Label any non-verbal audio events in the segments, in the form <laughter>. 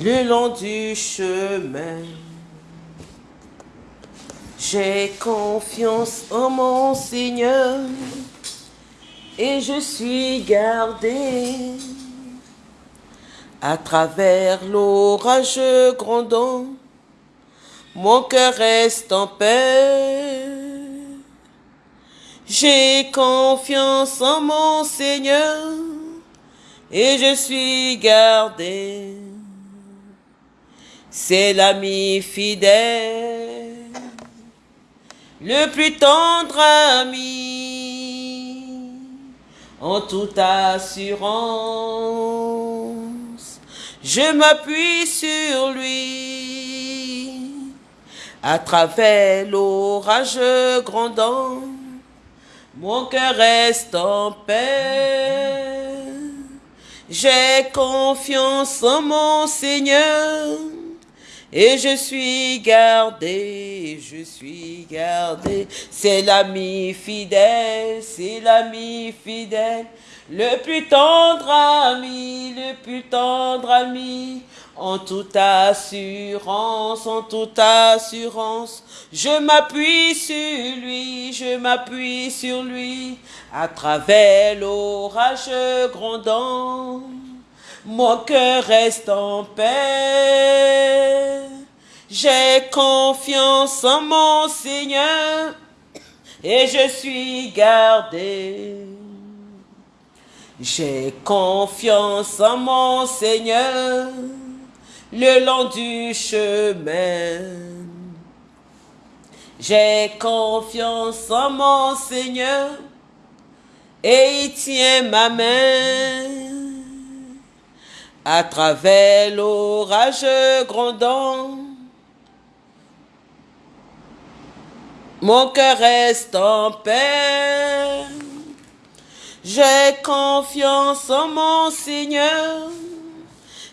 le long du chemin. J'ai confiance en mon Seigneur et je suis gardé à travers l'orage grondant. Mon cœur reste en paix. J'ai confiance en mon Seigneur et je suis gardé. C'est l'ami fidèle, le plus tendre ami, en toute assurance. Je m'appuie sur lui à travers l'orage grondant. Mon cœur reste en paix. J'ai confiance en mon Seigneur et je suis gardé, je suis gardé. C'est l'ami fidèle, c'est l'ami fidèle, le plus tendre ami, le plus tendre ami. En toute assurance, en toute assurance, je m'appuie sur lui, je m'appuie sur lui, à travers l'orage grondant. Mon cœur reste en paix. J'ai confiance en mon Seigneur et je suis gardé. J'ai confiance en mon Seigneur le long du chemin. J'ai confiance en mon Seigneur et il tient ma main à travers l'orage grondant. Mon cœur reste en paix. J'ai confiance en mon Seigneur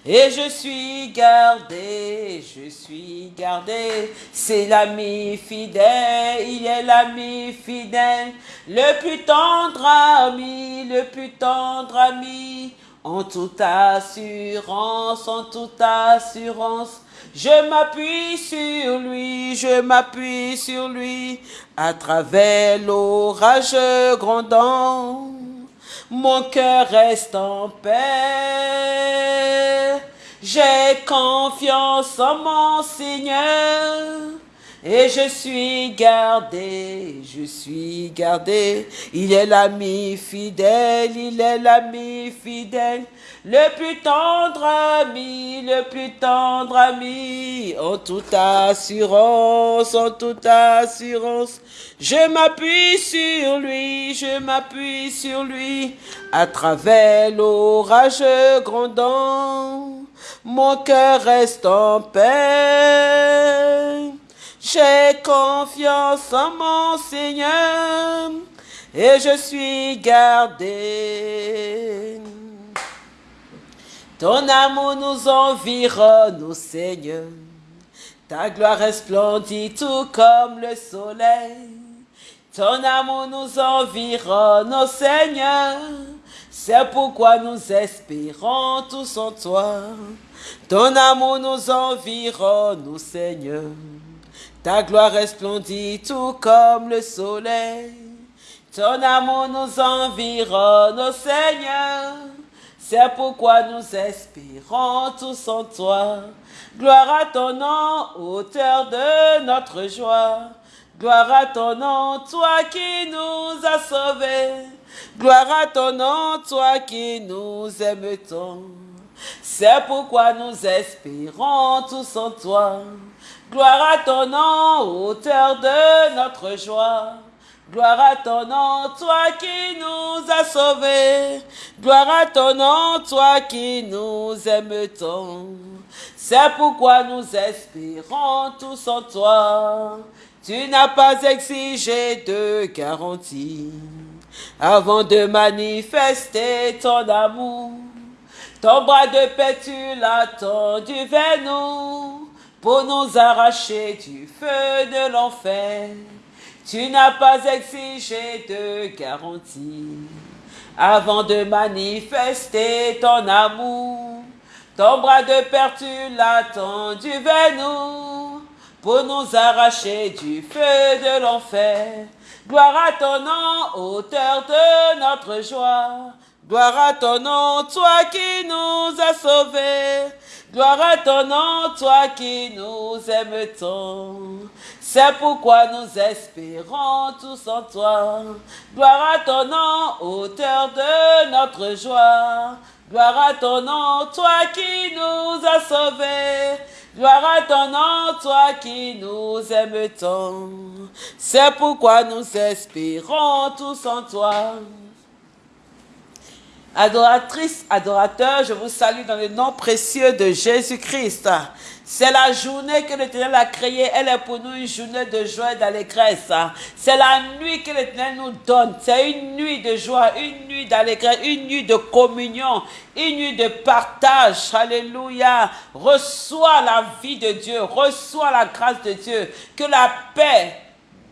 et je suis gardé, je suis gardé. C'est l'ami fidèle, il est l'ami fidèle, le plus tendre ami, le plus tendre ami. En toute assurance, en toute assurance, je m'appuie sur lui, je m'appuie sur lui, à travers l'orage grondant. Mon cœur reste en paix. J'ai confiance en mon Seigneur. Et je suis gardé, je suis gardé. Il est l'ami fidèle, il est l'ami fidèle. Le plus tendre ami, le plus tendre ami. En toute assurance, en toute assurance. Je m'appuie sur lui, je m'appuie sur lui. À travers l'orage grondant. Mon cœur reste en paix. J'ai confiance en mon Seigneur et je suis gardé. Ton amour nous environne, ô Seigneur. Ta gloire resplendit tout comme le soleil. Ton amour nous environne, ô Seigneur. C'est pourquoi nous espérons tous en toi. Ton amour nous environne, Seigneur. Ta gloire resplendit tout comme le soleil. Ton amour nous environne, ô Seigneur. C'est pourquoi nous espérons tous en toi. Gloire à ton nom, auteur de notre joie. Gloire à ton nom, toi qui nous as sauvés. Gloire à ton nom, toi qui nous aimes tant. C'est pourquoi nous espérons tous en toi. Gloire à ton nom, auteur de notre joie. Gloire à ton nom, toi qui nous as sauvés. Gloire à ton nom, toi qui nous aimes tant. C'est pourquoi nous espérons tous en toi. Tu n'as pas exigé de garantie avant de manifester ton amour. Ton bras de paix, tu l'as tendu vers nous pour nous arracher du feu de l'enfer. Tu n'as pas exigé de garantie avant de manifester ton amour. Ton bras de père, tu l'as tendu vers nous pour nous arracher du feu de l'enfer. Gloire à ton nom, auteur de notre joie. Gloire à ton nom, toi qui nous as sauvés. Gloire à ton nom, toi qui nous aimes tant. C'est pourquoi nous espérons tous en toi. Gloire à ton nom, auteur de notre joie. Gloire à ton nom, toi qui nous as sauvés. Gloire à ton nom, toi qui nous aimes tant. C'est pourquoi nous espérons tous en toi. Adoratrice, adorateur, je vous salue dans le nom précieux de Jésus-Christ. C'est la journée que l'Éternel a créée. Elle est pour nous une journée de joie et d'allégresse. C'est la nuit que l'Éternel nous donne. C'est une nuit de joie, une nuit d'allégresse, une nuit de communion, une nuit de partage. Alléluia. Reçois la vie de Dieu. Reçois la grâce de Dieu. Que la paix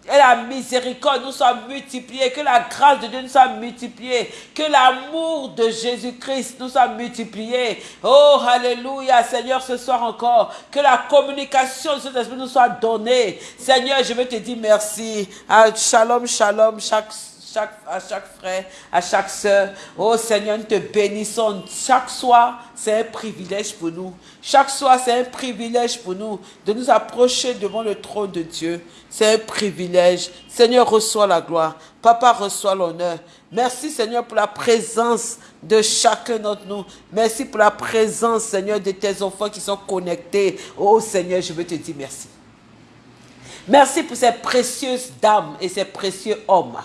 et la miséricorde nous soit multipliée, que la grâce de Dieu nous soit multipliée, que l'amour de Jésus-Christ nous soit multiplié. Oh, alléluia, Seigneur, ce soir encore, que la communication de cet esprit nous soit donnée. Seigneur, je veux te dire merci. Ah, shalom, shalom, chaque à chaque frère, à chaque soeur. Oh Seigneur, nous te bénissons. Chaque soir, c'est un privilège pour nous. Chaque soir, c'est un privilège pour nous de nous approcher devant le trône de Dieu. C'est un privilège. Seigneur, reçois la gloire. Papa, reçois l'honneur. Merci Seigneur pour la présence de chacun d'entre nous. Merci pour la présence, Seigneur, de tes enfants qui sont connectés. Oh Seigneur, je veux te dire merci. Merci pour ces précieuses dames et ces précieux hommes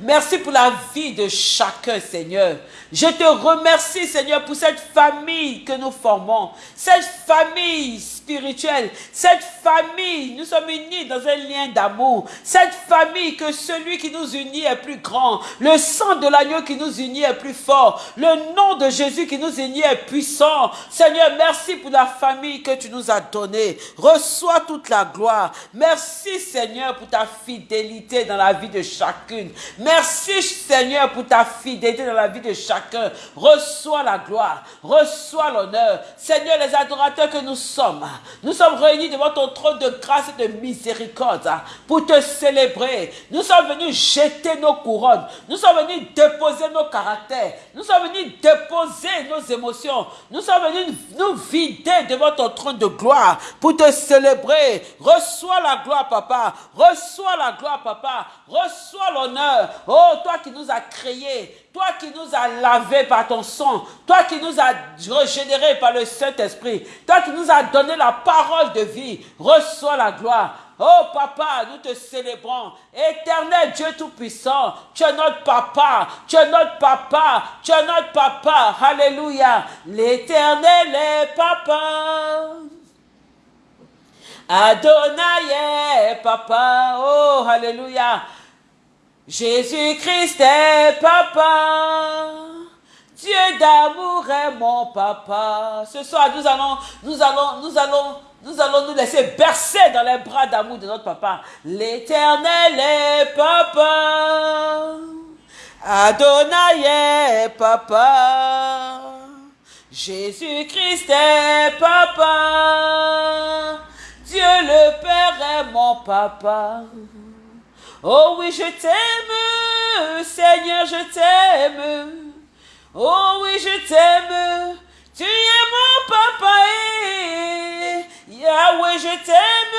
Merci pour la vie de chacun, Seigneur. Je te remercie, Seigneur, pour cette famille que nous formons, cette famille spirituelle, cette famille, nous sommes unis dans un lien d'amour, cette famille que celui qui nous unit est plus grand, le sang de l'agneau qui nous unit est plus fort, le nom de Jésus qui nous unit est puissant. Seigneur, merci pour la famille que tu nous as donnée. Reçois toute la gloire. Merci, Seigneur, pour ta fidélité dans la vie de chacune. Merci Seigneur pour ta fidélité dans la vie de chacun. Reçois la gloire, reçois l'honneur. Seigneur, les adorateurs que nous sommes, nous sommes réunis devant ton trône de grâce et de miséricorde pour te célébrer. Nous sommes venus jeter nos couronnes. Nous sommes venus déposer nos caractères. Nous sommes venus déposer nos émotions. Nous sommes venus nous vider devant ton trône de gloire pour te célébrer. Reçois la gloire, papa. Reçois la gloire, papa. Reçois l'honneur. Oh, toi qui nous as créés, toi qui nous as lavés par ton sang, toi qui nous as régénérés par le Saint-Esprit, toi qui nous as donné la parole de vie, reçois la gloire. Oh papa, nous te célébrons. Éternel Dieu Tout-Puissant, tu es notre papa, tu es notre papa, tu es notre papa. Alléluia. L'éternel est papa. Adonai est papa. Oh, alléluia. Jésus-Christ est papa. Dieu d'amour est mon papa. Ce soir, nous allons, nous allons, nous allons, nous allons nous laisser bercer dans les bras d'amour de notre papa. L'éternel est papa. Adonai est papa. Jésus-Christ est papa. Dieu le Père est mon papa. Oh oui, je t'aime, Seigneur, je t'aime. Oh oui, je t'aime. Tu es mon papa. Yahweh, je t'aime.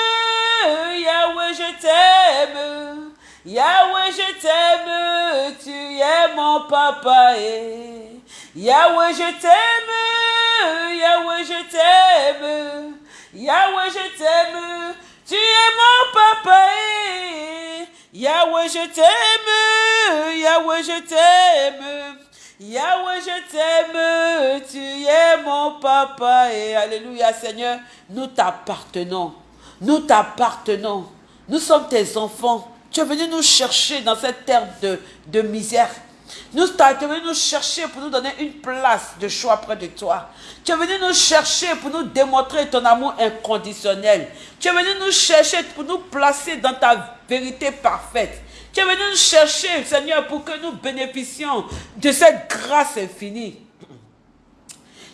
Yahweh, je t'aime. Yahweh, je t'aime. Tu es mon papa. Yahweh, je t'aime. Yahweh, je t'aime. Yahweh, je t'aime. Tu es mon papa. Yahweh, je t'aime. Yahweh, je t'aime. Yahweh, je t'aime. Tu es mon papa. Et Alléluia, Seigneur. Nous t'appartenons. Nous t'appartenons. Nous sommes tes enfants. Tu es venu nous chercher dans cette terre de, de misère. Nous, tu es venu nous chercher pour nous donner une place de choix près de toi. Tu es venu nous chercher pour nous démontrer ton amour inconditionnel. Tu es venu nous chercher pour nous placer dans ta vérité parfaite. Tu es venu nous chercher, Seigneur, pour que nous bénéficions de cette grâce infinie.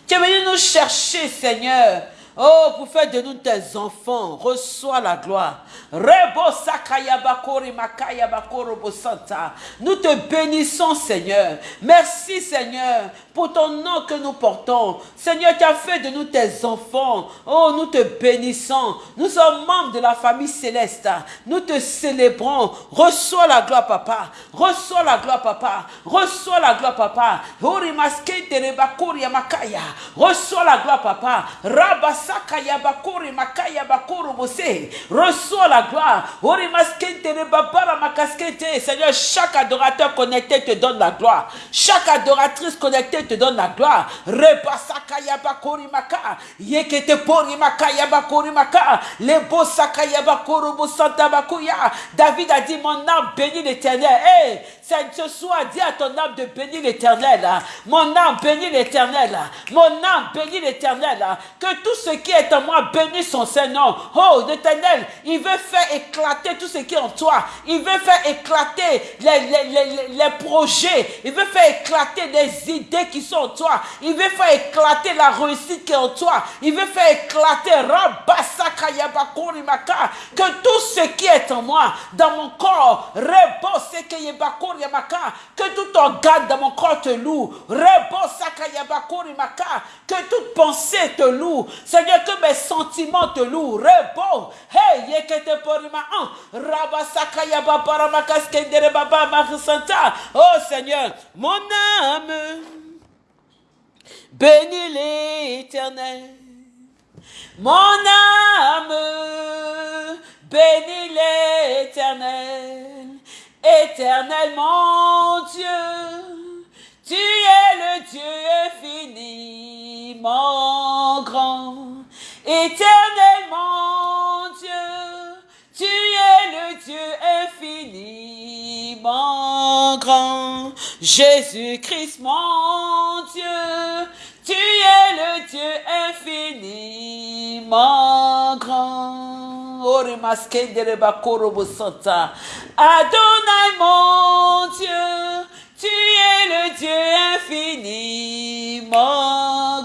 Tu es venu nous chercher, Seigneur. Oh, pour faire de nous tes enfants, reçois la gloire. Nous te bénissons, Seigneur. Merci, Seigneur, pour ton nom que nous portons. Seigneur, tu as fait de nous tes enfants. Oh, nous te bénissons. Nous sommes membres de la famille céleste. Nous te célébrons. Reçois la gloire, papa. Reçois la gloire, papa. Reçois la gloire, papa. Reçois la gloire, papa. Reçois la gloire. Seigneur, chaque adorateur connecté te donne la gloire. Chaque adoratrice connectée te donne la gloire. Reba sakaya bakuri maka. Yekete pori makaya bakuri maka. Lebo sakaya bakuru bosanta bakuya. David a dit, mon âme bénit l'éternel. Hey, ce soir, dis à ton âme de bénir l'éternel. Mon âme bénit l'éternel. Mon âme bénit l'éternel. Que tout ce qui est en moi bénisse son Seigneur. Oh, l'éternel, il veut faire éclater tout ce qui est en toi. Il veut faire éclater les, les, les, projets. Il veut faire éclater les idées qui sont en toi. Il veut faire éclater la réussite qui est en toi. Il veut faire éclater que tout ce qui est en moi, dans mon corps, que tout organe dans mon corps te loue. Que toute pensée te loue. Seigneur, que mes sentiments te louent. Rebo. Hey, yekete porima an. Rabasaka yababara makaskendere baba marisanta. Oh Seigneur, mon âme. Bénis l'éternel. Mon âme. Bénis l'éternel. Éternel mon Dieu. Tu es le Dieu infiniment grand. Éternellement Dieu, tu es le Dieu infiniment grand. Jésus-Christ mon Dieu, tu es le Dieu infiniment grand. Adonai mon Dieu, tu es le Dieu infiniment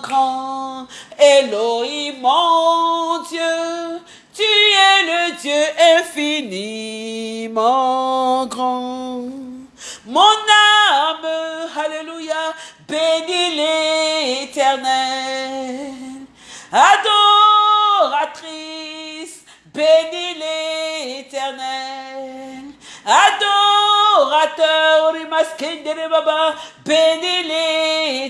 grand. Elohim, mon Dieu, tu es le Dieu infiniment grand. Mon âme, alléluia, bénis l'éternel. Adoratrice, bénis l'éternel. Adorateur, bénis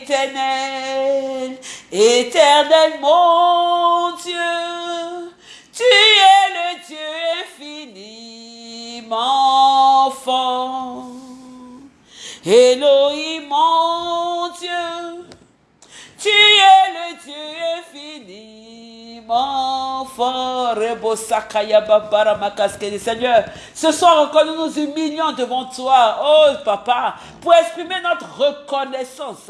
l'éternel. Éternel mon Dieu, tu es le Dieu infiniment fort. Elohim mon Dieu, tu es le Dieu infiniment fort. Seigneur, ce soir encore nous nous humilions devant toi, oh papa, pour exprimer notre reconnaissance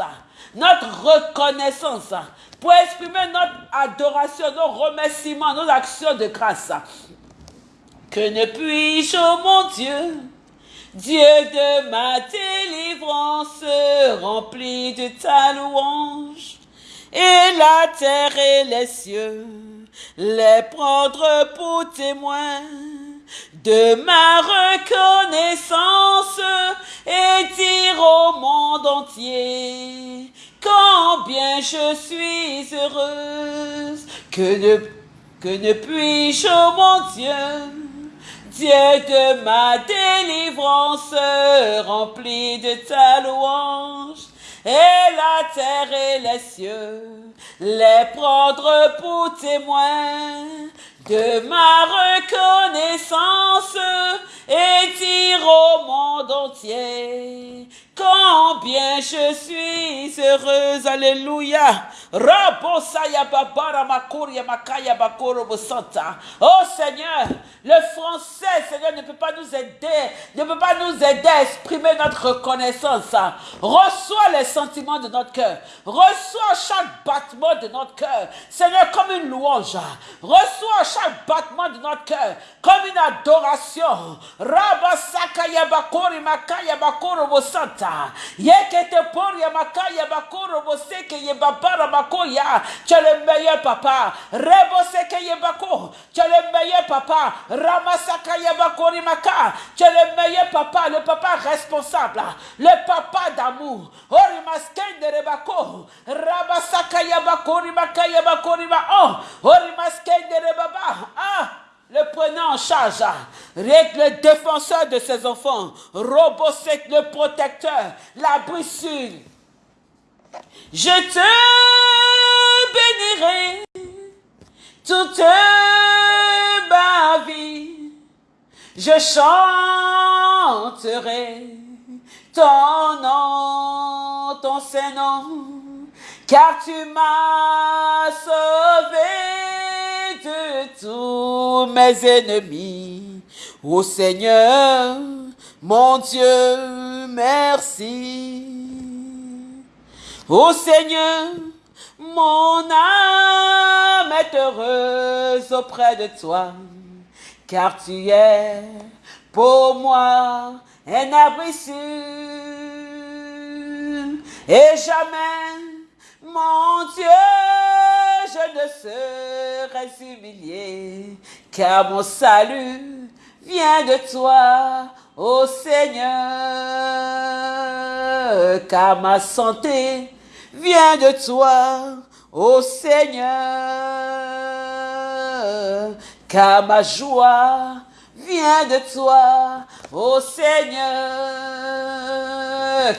notre reconnaissance, pour exprimer notre adoration, nos remerciements, nos actions de grâce. Que ne puis-je, oh mon Dieu, Dieu de ma délivrance, rempli de ta louange, et la terre et les cieux, les prendre pour témoins de ma reconnaissance et dire au monde entier combien je suis heureuse, que ne, que ne puis-je, mon Dieu, Dieu de ma délivrance, rempli de ta louange, et la terre et les cieux, les prendre pour témoins de ma reconnaissance, et dire au monde entier Combien je suis heureuse, alléluia. Oh Seigneur, le français, Seigneur, ne peut pas nous aider, ne peut pas nous aider à exprimer notre reconnaissance. Reçois les sentiments de notre cœur. Reçois chaque battement de notre cœur. Seigneur, comme une louange. Reçois chaque battement de notre cœur comme une adoration. Rabasaka yabakori makaya bakoro bosanta. Yekete por yamakaya bakoro boseke yebabara Yabakoya. Tu es le meilleur papa. Reboseke Yebako. Tu es le meilleur papa. Ramasaka Yabakorimaka. Tu es le meilleur papa, le papa responsable, le papa d'amour. Orimasken de Rebako. Rabasaka Yabakorimaka Yabakorima. Oh, Orimasken de Rebaba. Ah le prenant en charge, règle le défenseur de ses enfants, Robosek le protecteur, la brissure. Je te bénirai toute ma vie. Je chanterai ton nom, ton Saint-Nom, car tu m'as sauvé de tous mes ennemis. Ô Seigneur, mon Dieu, merci. Ô Seigneur, mon âme est heureuse auprès de toi, car tu es pour moi un abri sûr. Et jamais, mon Dieu, je ne serai humilié, car mon salut vient de toi, ô Seigneur, car ma santé vient de toi, ô Seigneur, car ma joie vient de toi, ô Seigneur,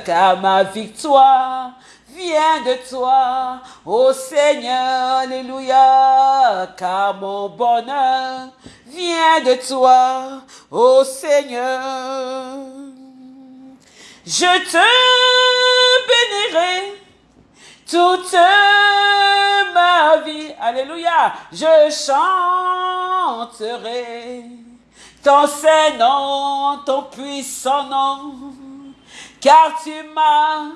car ma victoire vient de toi, ô Seigneur, Alléluia, car mon bonheur vient de toi, ô Seigneur. Je te bénirai toute ma vie. Alléluia. Je chanterai ton saint nom, ton puissant nom, car tu m'as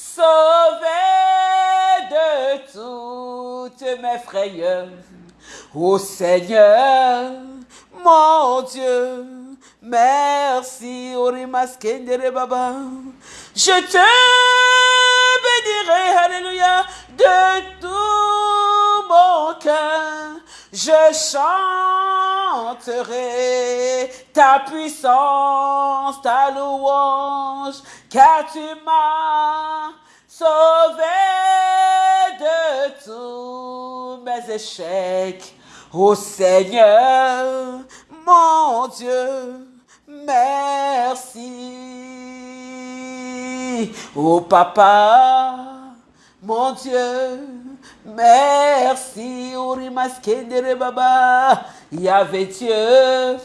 sauvé de toutes mes frayeurs. Ô Seigneur, mon Dieu, merci. Orimaskendere Baba. Je te bénirai, Alléluia, de tout mon cœur. Je ta puissance, ta louange, car tu m'as sauvé de tous mes échecs. Ô Seigneur, mon Dieu, merci. Ô Papa, mon Dieu, merci. Orimaskendere Baba, Yahvé Dieu,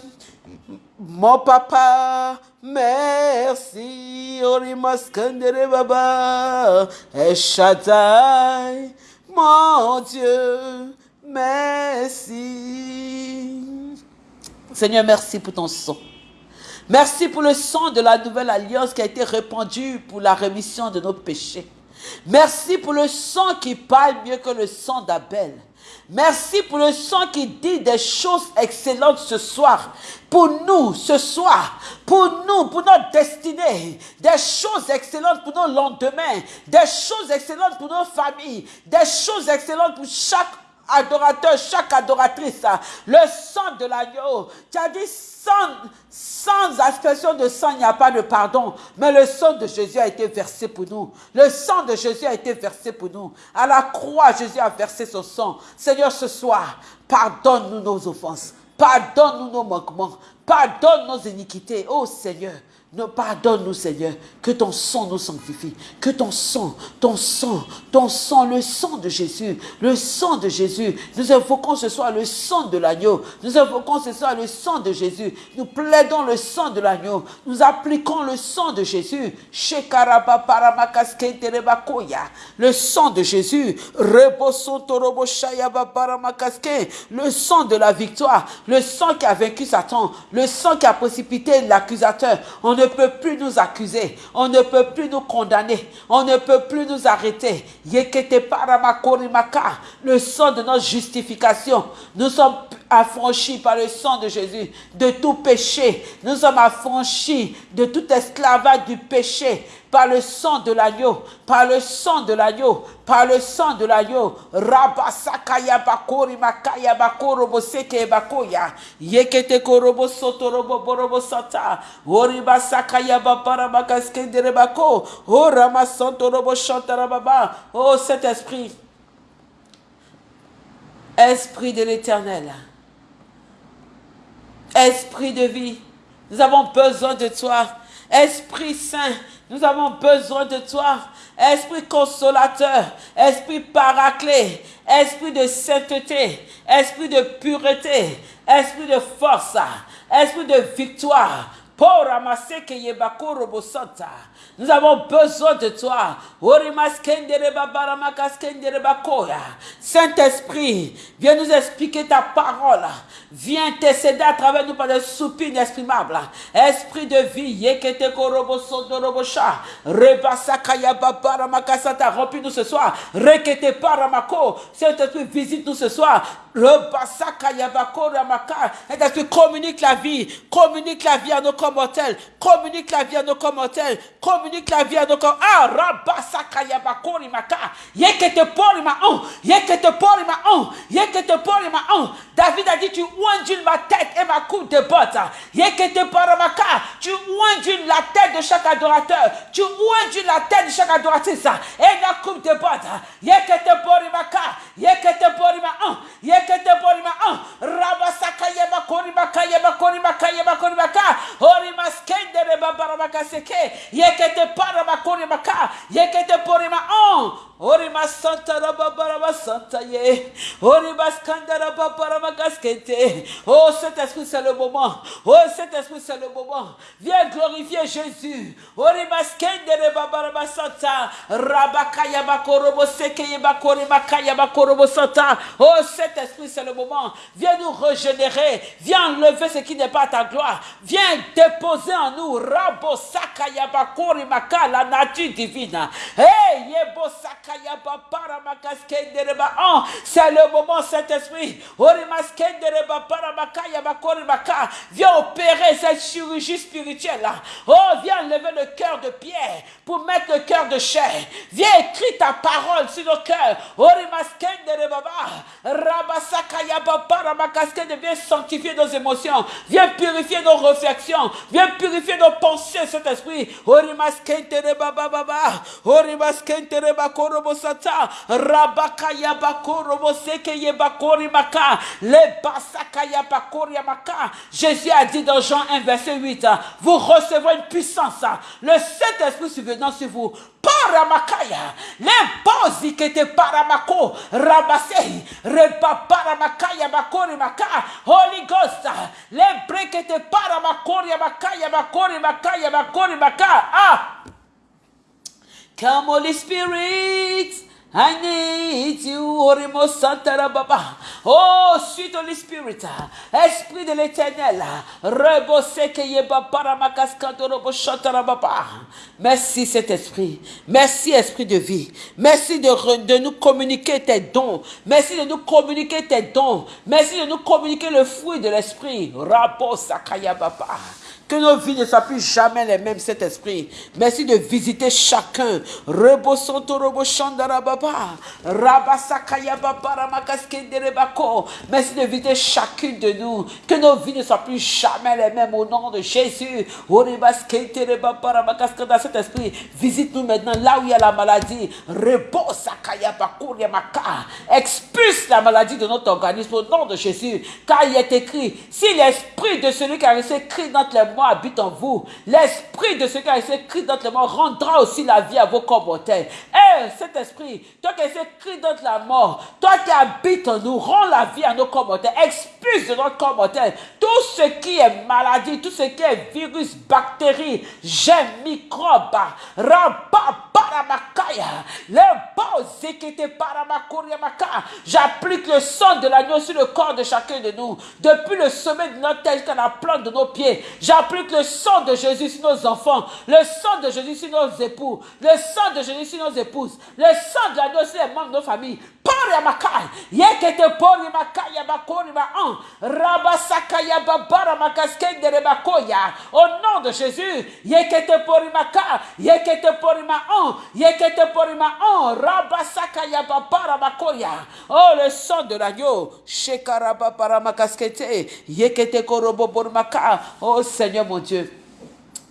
mon papa, merci. Orimaskendere Baba, Eshadai, mon Dieu, merci. Seigneur, merci pour ton sang. Merci pour le sang de la nouvelle alliance qui a été répandu pour la rémission de nos péchés. Merci pour le sang qui parle mieux que le sang d'Abel. Merci pour le sang qui dit des choses excellentes ce soir. Pour nous, ce soir. Pour nous, pour notre destinée. Des choses excellentes pour nos lendemains. Des choses excellentes pour nos familles. Des choses excellentes pour chaque adorateur, chaque adoratrice, le sang de l'agneau. Tu as dit sans, sans aspersion de sang, il n'y a pas de pardon. Mais le sang de Jésus a été versé pour nous. Le sang de Jésus a été versé pour nous. À la croix, Jésus a versé son sang. Seigneur, ce soir, pardonne-nous nos offenses. Pardonne-nous nos manquements. Pardonne nos iniquités. Oh Seigneur, pardonne-nous, Seigneur, que ton sang nous sanctifie, que ton sang, ton sang, ton sang, le sang de Jésus, le sang de Jésus, nous invoquons ce soir le sang de l'agneau, nous invoquons ce soir le sang de Jésus, nous plaidons le sang de l'agneau, nous appliquons le sang de Jésus, le sang de Jésus, le sang de la victoire, le sang qui a vaincu Satan, le sang qui a précipité l'accusateur, on ne peut plus nous accuser. On ne peut plus nous condamner. On ne peut plus nous arrêter. Le sang de notre justification. Nous sommes affranchis par le sang de Jésus de tout péché. Nous sommes affranchis de tout esclavage du péché par le sang de l'agneau, par le sang de l'agneau, par le sang de l'agneau. Rabasakaya bakori makaya bakoro boseke bakoya. Yekete korobo soto robo borobo sata. Oriba sakaya babara bakaskendere bako. Oh ramasanto robo chantara baba. Oh Saint-Esprit. Esprit de l'éternel. Esprit de vie. Nous avons besoin de toi. Esprit Saint, nous avons besoin de toi. Esprit consolateur, esprit paraclé, esprit de sainteté, esprit de pureté, esprit de force, esprit de victoire. Pour ramasser que nous avons besoin de toi. Saint-Esprit, viens nous expliquer ta parole. Viens t'aider à travers nous par des soupirs inexprimables. Esprit de vie, remplis-nous ce soir. Rekete paramako, Saint-Esprit, visite-nous ce soir. Saint-Esprit, communique la vie, communique la vie à nos commentaires, communique la vie à nos commentaires, communique la vie à nos corps. Ah, rabasakaya bakori maka. Yekete pori ma on. Yekete pori ma on. Yekete pori ma on. David a dit, tu oindules ma tête et ma coupe de bottes. Yekete pori maka. Tu oindules la tête de chaque adorateur. Tu oindules la tête de chaque adoratrice. Et la coupe de bottes. Yekete pori maka. Yekete pori ma on. Yekete pori ma on. Rabasakaya bakori maka. Yebakori maka. Yebakori maka. Ori maskende reba barabaka Yekete. Yekete porima on. Orima santa rababaraba santa ye. Orima skandara babaraba gaskete. Oh, cet esprit, c'est le moment. Oh, cet esprit, c'est le moment. Viens glorifier Jésus. Orima skandere babaraba santa. Rabakaya bakorobo sekeye bakori makaya bakorobo santa. Oh, cet esprit, c'est le moment. Viens nous régénérer. Viens enlever ce qui n'est pas ta gloire. Viens déposer en nous. Rabo sakaya bakori la nature divine. Hey, yebo sakaya c'est le moment, Saint-Esprit. Viens opérer cette chirurgie spirituelle. Oh, viens lever le cœur de pierre pour mettre le cœur de chair. Viens écrire ta parole sur nos cœurs. Viens sanctifier nos émotions. Viens purifier nos réflexions. Viens purifier nos pensées, Saint-Esprit. Robosata rabaka yabako roboseke yebakori maka. Le basaka yabakori maka. Jésus a dit dans Jean 1 verset 8 vous recevrez une puissance. Le Saint-Esprit survenant sur vous. Paramakaya l'imposi qui était paramako rabase reba paramakaya bakori maka. Holy Ghost l'impré qui était paramakori makaya bakori makaya bakori maka. Ah. Come, Holy Spirit. I need you, Orimo Santara Baba. Oh, sweet Holy Spirit, Esprit de l'éternel, Baba. Merci, cet esprit. Merci, esprit de vie. Merci de, de nous communiquer tes dons. Merci de nous communiquer tes dons. Merci de nous communiquer le fruit de l'esprit. Rabo Sakaya Baba. Que nos vies ne soient plus jamais les mêmes, cet esprit. Merci de visiter chacun. Rebo Santo Robo Shandarababa. Merci de visiter chacune de nous. Que nos vies ne soient plus jamais les mêmes au nom de Jésus. Cet esprit, visite-nous maintenant là où il y a la maladie. Rebo Expulse la maladie de notre organisme au nom de Jésus. Car il est écrit, si l'esprit de celui qui a laissé écrit dans les habite en vous. L'esprit de ce qui a écrit dans le mort rendra aussi la vie à vos commentaires. Eh, cet esprit, toi qui as écrit dans la mort, toi qui habites en nous, rend la vie à nos commentaires. Expulse de notre commentaire tout ce qui est maladie, tout ce qui est virus, bactéries, germes, microbes, J'applique le sang de l'agneau sur le corps de chacun de nous. Depuis le sommet de notre tête jusqu'à la plante de nos pieds. J'applique le sang de Jésus sur nos enfants. Le sang de Jésus sur nos époux. Le sang de Jésus sur nos épouses. Le sang de l'agneau sur les membres de nos familles. Pori makai. Yekete pori makai yabakori ma an. Rabasakaya babara makaskende rebakoya. Au nom de Jésus. Yekete porimaka. Yekete porima on. Yekete porima on. Rabasakaya babara makoya. Oh, le sang de l'agneau. Shekaraba paramakaskete. Yekete korobo porimaka. Oh Seigneur mon Dieu.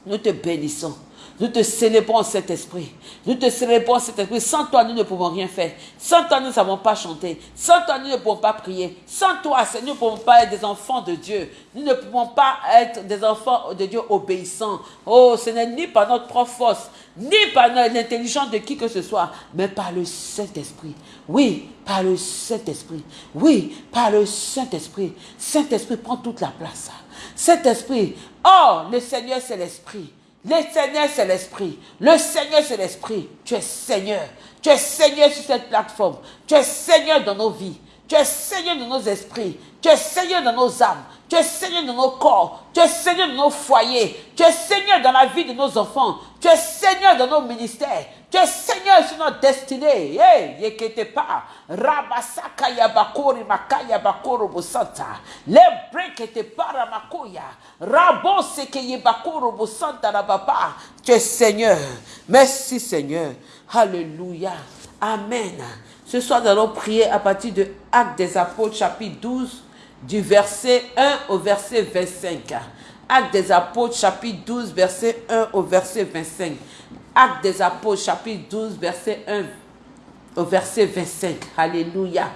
Nous te bénissons. Nous te célébrons cet esprit. Nous te célébrons cet esprit. Sans toi, nous ne pouvons rien faire. Sans toi, nous ne savons pas chanter. Sans toi, nous ne pouvons pas prier. Sans toi, nous ne pouvons pas être des enfants de Dieu. Nous ne pouvons pas être des enfants de Dieu obéissants. Oh, ce n'est ni par notre propre force, ni par l'intelligence de qui que ce soit, mais par le Saint-Esprit. Oui, par le Saint-Esprit. Oui, par le Saint-Esprit. Saint-Esprit prend toute la place. Saint-Esprit, oh, le Seigneur, c'est l'Esprit. Le Seigneur, c'est l'Esprit. Le Seigneur, c'est l'Esprit. Tu es Seigneur. Tu es Seigneur sur cette plateforme. Tu es Seigneur dans nos vies. Tu es Seigneur dans nos esprits. Tu es Seigneur dans nos âmes. Tu es Seigneur dans nos corps. Tu es Seigneur dans nos foyers. Tu es Seigneur dans la vie de nos enfants. Tu es Seigneur dans nos ministères. Tu es Seigneur sur notre destinée. Hey, yekete pas. Rabasaka yabakori makaya bakoro bosanta. Le brekete para makoya. Rabo seke yebakoro bosanta rababa. Tu es Seigneur. Merci Seigneur. Alléluia. Amen. Ce soir, nous allons prier à partir de Actes des Apôtres, chapitre 12, du verset 1 au verset 25. Actes des Apôtres, chapitre 12, verset 1 au verset 25. Actes des Apôtres, chapitre 12, verset 1 au verset 25. Alléluia.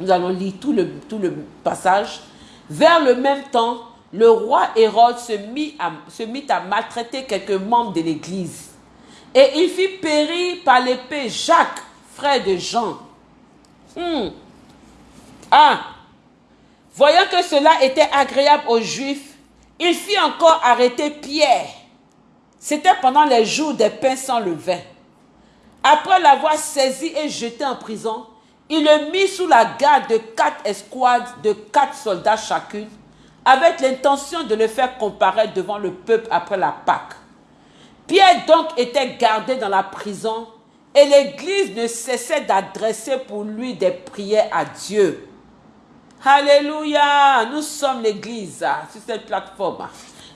Nous allons lire tout le, tout le passage. Vers le même temps, le roi Hérode se mit à, se mit à maltraiter quelques membres de l'Église. Et il fit périr par l'épée Jacques, frère de Jean. Hmm. Ah. Voyant que cela était agréable aux Juifs, il fit encore arrêter Pierre. C'était pendant les jours des pains sans levain. Après l'avoir saisi et jeté en prison, il le mit sous la garde de quatre escouades de quatre soldats chacune, avec l'intention de le faire comparaître devant le peuple après la Pâque. Pierre donc était gardé dans la prison et l'Église ne cessait d'adresser pour lui des prières à Dieu. Alléluia, nous sommes l'Église sur cette plateforme.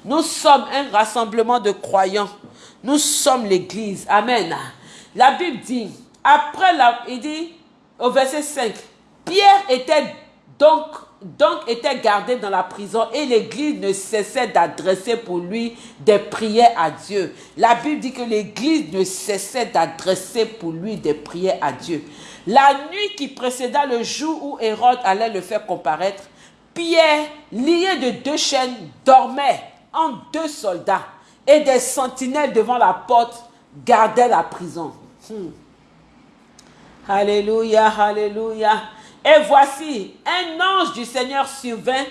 Nous sommes un rassemblement de croyants. Nous sommes l'Église. Amen. La Bible dit, après la, il dit au verset 5, Pierre était donc, donc était gardé dans la prison et l'église ne cessait d'adresser pour lui des prières à Dieu. La Bible dit que l'église ne cessait d'adresser pour lui des prières à Dieu. La nuit qui précéda le jour où Hérode allait le faire comparaître, Pierre, lié de deux chaînes, dormait en deux soldats et des sentinelles devant la porte gardaient la prison. Hmm. Alléluia, alléluia. Et voici, un ange du Seigneur survint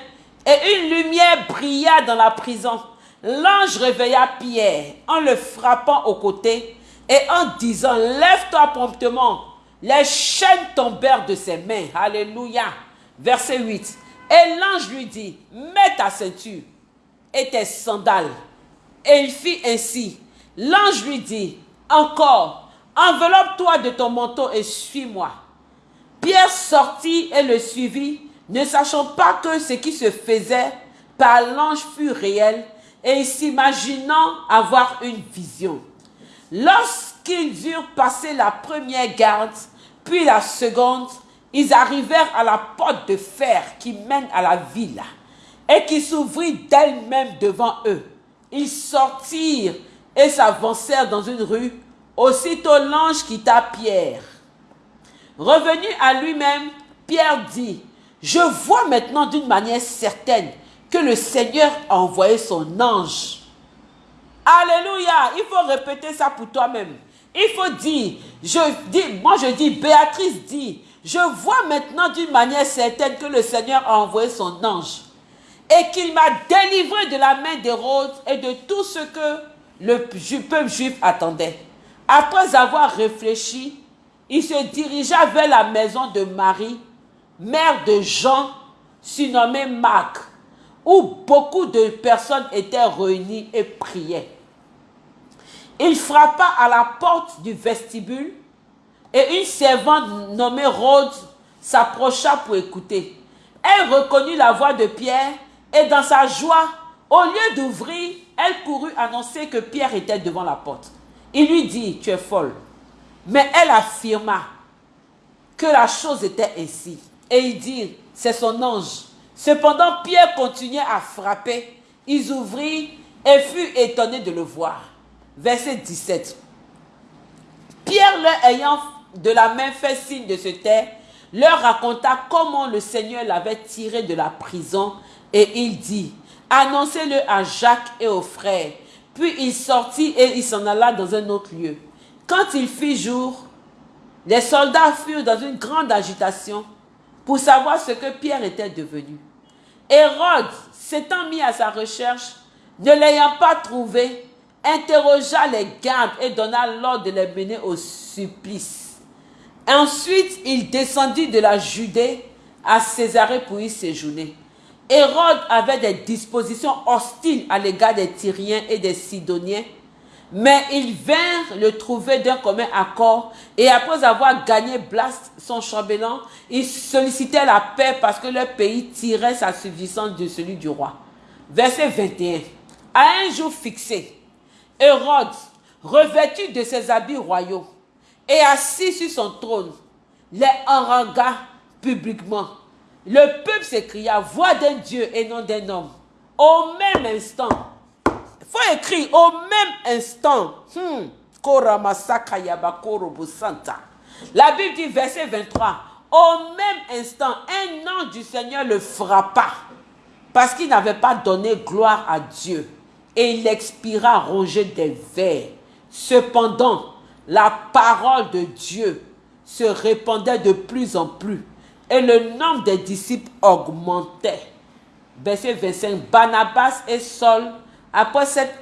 et une lumière brilla dans la prison. L'ange réveilla Pierre en le frappant au côté et en disant, lève-toi promptement. Les chaînes tombèrent de ses mains. Alléluia. Verset 8. Et l'ange lui dit, mets ta ceinture et tes. Et il fit ainsi. L'ange lui dit, encore, enveloppe-toi de ton manteau et suis-moi. Pierre sortit et le suivit, ne sachant pas que ce qui se faisait par l'ange fut réel et s'imaginant avoir une vision. Lorsqu'ils eurent passé la première garde, puis la seconde, ils arrivèrent à la porte de fer qui mène à la ville et qui s'ouvrit d'elle-même devant eux. Ils sortirent et s'avancèrent dans une rue. Aussitôt l'ange quitta Pierre. Revenu à lui-même, Pierre dit, je vois maintenant d'une manière certaine que le Seigneur a envoyé son ange. Alléluia, il faut répéter ça pour toi-même. Il faut dire, je dis, moi je dis, Béatrice dit, je vois maintenant d'une manière certaine que le Seigneur a envoyé son ange et qu'il m'a délivré de la main d'Hérode et de tout ce que le peuple juif attendait. Après avoir réfléchi, il se dirigea vers la maison de Marie, mère de Jean, surnommé Marc, où beaucoup de personnes étaient réunies et priaient. Il frappa à la porte du vestibule et une servante nommée Rhodes s'approcha pour écouter. Elle reconnut la voix de Pierre et dans sa joie, au lieu d'ouvrir, elle courut annoncer que Pierre était devant la porte. Il lui dit, tu es folle. Mais elle affirma que la chose était ainsi. Et il dit, c'est son ange. Cependant, Pierre continuait à frapper. Ils ouvrirent et furent étonnés de le voir. Verset 17. Pierre, leur ayant de la main fait signe de se taire, leur raconta comment le Seigneur l'avait tiré de la prison et il dit, annoncez-le à Jacques et aux frères. Puis il sortit et il s'en alla dans un autre lieu. Quand il fit jour, les soldats furent dans une grande agitation pour savoir ce que Pierre était devenu. Hérode, s'étant mis à sa recherche, ne l'ayant pas trouvé, interrogea les gardes et donna l'ordre de les mener au supplice. Ensuite, il descendit de la Judée à Césarée pour y séjourner. Hérode avait des dispositions hostiles à l'égard des Tyriens et des Sidoniens, mais ils vinrent le trouver d'un commun accord et après avoir gagné Blast, son chambellan, ils sollicitaient la paix parce que leur pays tirait sa subsistance de celui du roi. Verset 21. À un jour fixé, Hérode, revêtu de ses habits royaux et assis sur son trône, les harangua publiquement. Le peuple s'écria, voix d'un Dieu et non d'un homme. Au même instant, il faut écrire, au même instant, hmm, la Bible dit, verset 23, au même instant, un ange du Seigneur le frappa parce qu'il n'avait pas donné gloire à Dieu. Et il expira rongé des vers. Cependant, la parole de Dieu se répandait de plus en plus et le nombre des disciples augmentait. Verset 25. Barnabas et Saul, après s'être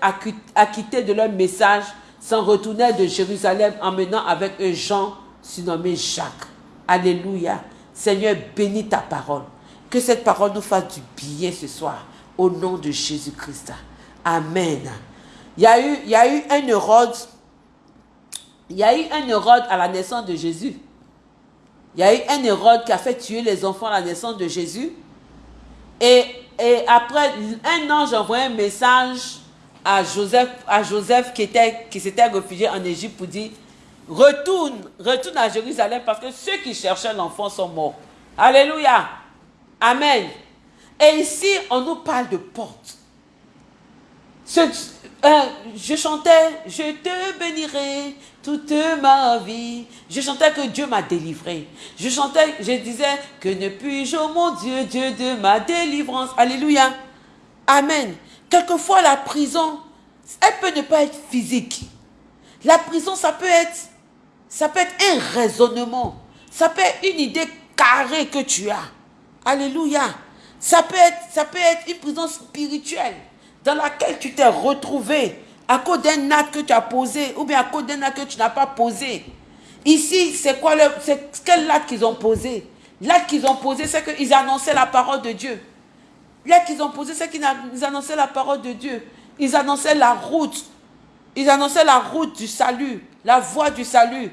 acquittés de leur message, s'en retournèrent de Jérusalem emmenant avec eux Jean, surnommé Jacques. Alléluia. Seigneur, bénis ta parole. Que cette parole nous fasse du bien ce soir. Au nom de Jésus-Christ. Amen. Il y, a eu, un Hérode. Il y a eu un Hérode à la naissance de Jésus. Il y a eu un Hérode qui a fait tuer les enfants à la naissance de Jésus. Et, après, un ange envoyé un message à Joseph, qui, était, qui s'était réfugié en Égypte pour dire Retourne, retourne à Jérusalem parce que ceux qui cherchaient l'enfant sont morts. Alléluia. Amen. Et ici, on nous parle de porte. Euh, je chantais, je te bénirai toute ma vie. Je chantais que Dieu m'a délivré. Je chantais, je disais que ne puis-je, oh mon Dieu, Dieu de ma délivrance. Alléluia. Amen. Quelquefois, la prison, elle peut ne pas être physique. La prison, ça peut être, ça peut être un raisonnement. Ça peut être une idée carrée que tu as. Alléluia. Ça peut être, ça peut être une prison spirituelle dans laquelle tu t'es retrouvé à cause d'un acte que tu as posé ou bien à cause d'un acte que tu n'as pas posé. Ici, c'est quoi le, c'est quel acte qu'ils ont posé? L'acte qu'ils ont posé, c'est qu'ils annonçaient la parole de Dieu. L'acte qu'ils ont posé, c'est qu'ils annonçaient la parole de Dieu. Ils annonçaient la route. Ils annonçaient la route du salut, la voie du salut.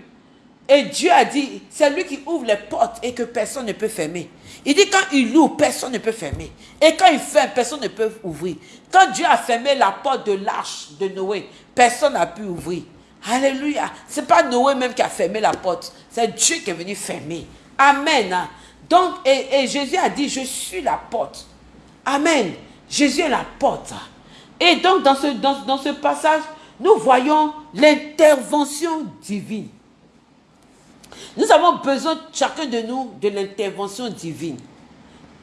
Et Dieu a dit, c'est lui qui ouvre les portes et que personne ne peut fermer. Il dit quand il ouvre, personne ne peut fermer. Et quand il ferme, personne ne peut ouvrir. Quand Dieu a fermé la porte de l'arche de Noé, personne n'a pu ouvrir. Alléluia. Ce n'est pas Noé même qui a fermé la porte. C'est Dieu qui est venu fermer. Amen. Donc, et, Jésus a dit, je suis la porte. Amen. Jésus est la porte. Et donc, dans ce, dans ce passage, nous voyons l'intervention divine. Nous avons besoin, chacun de nous, de l'intervention divine.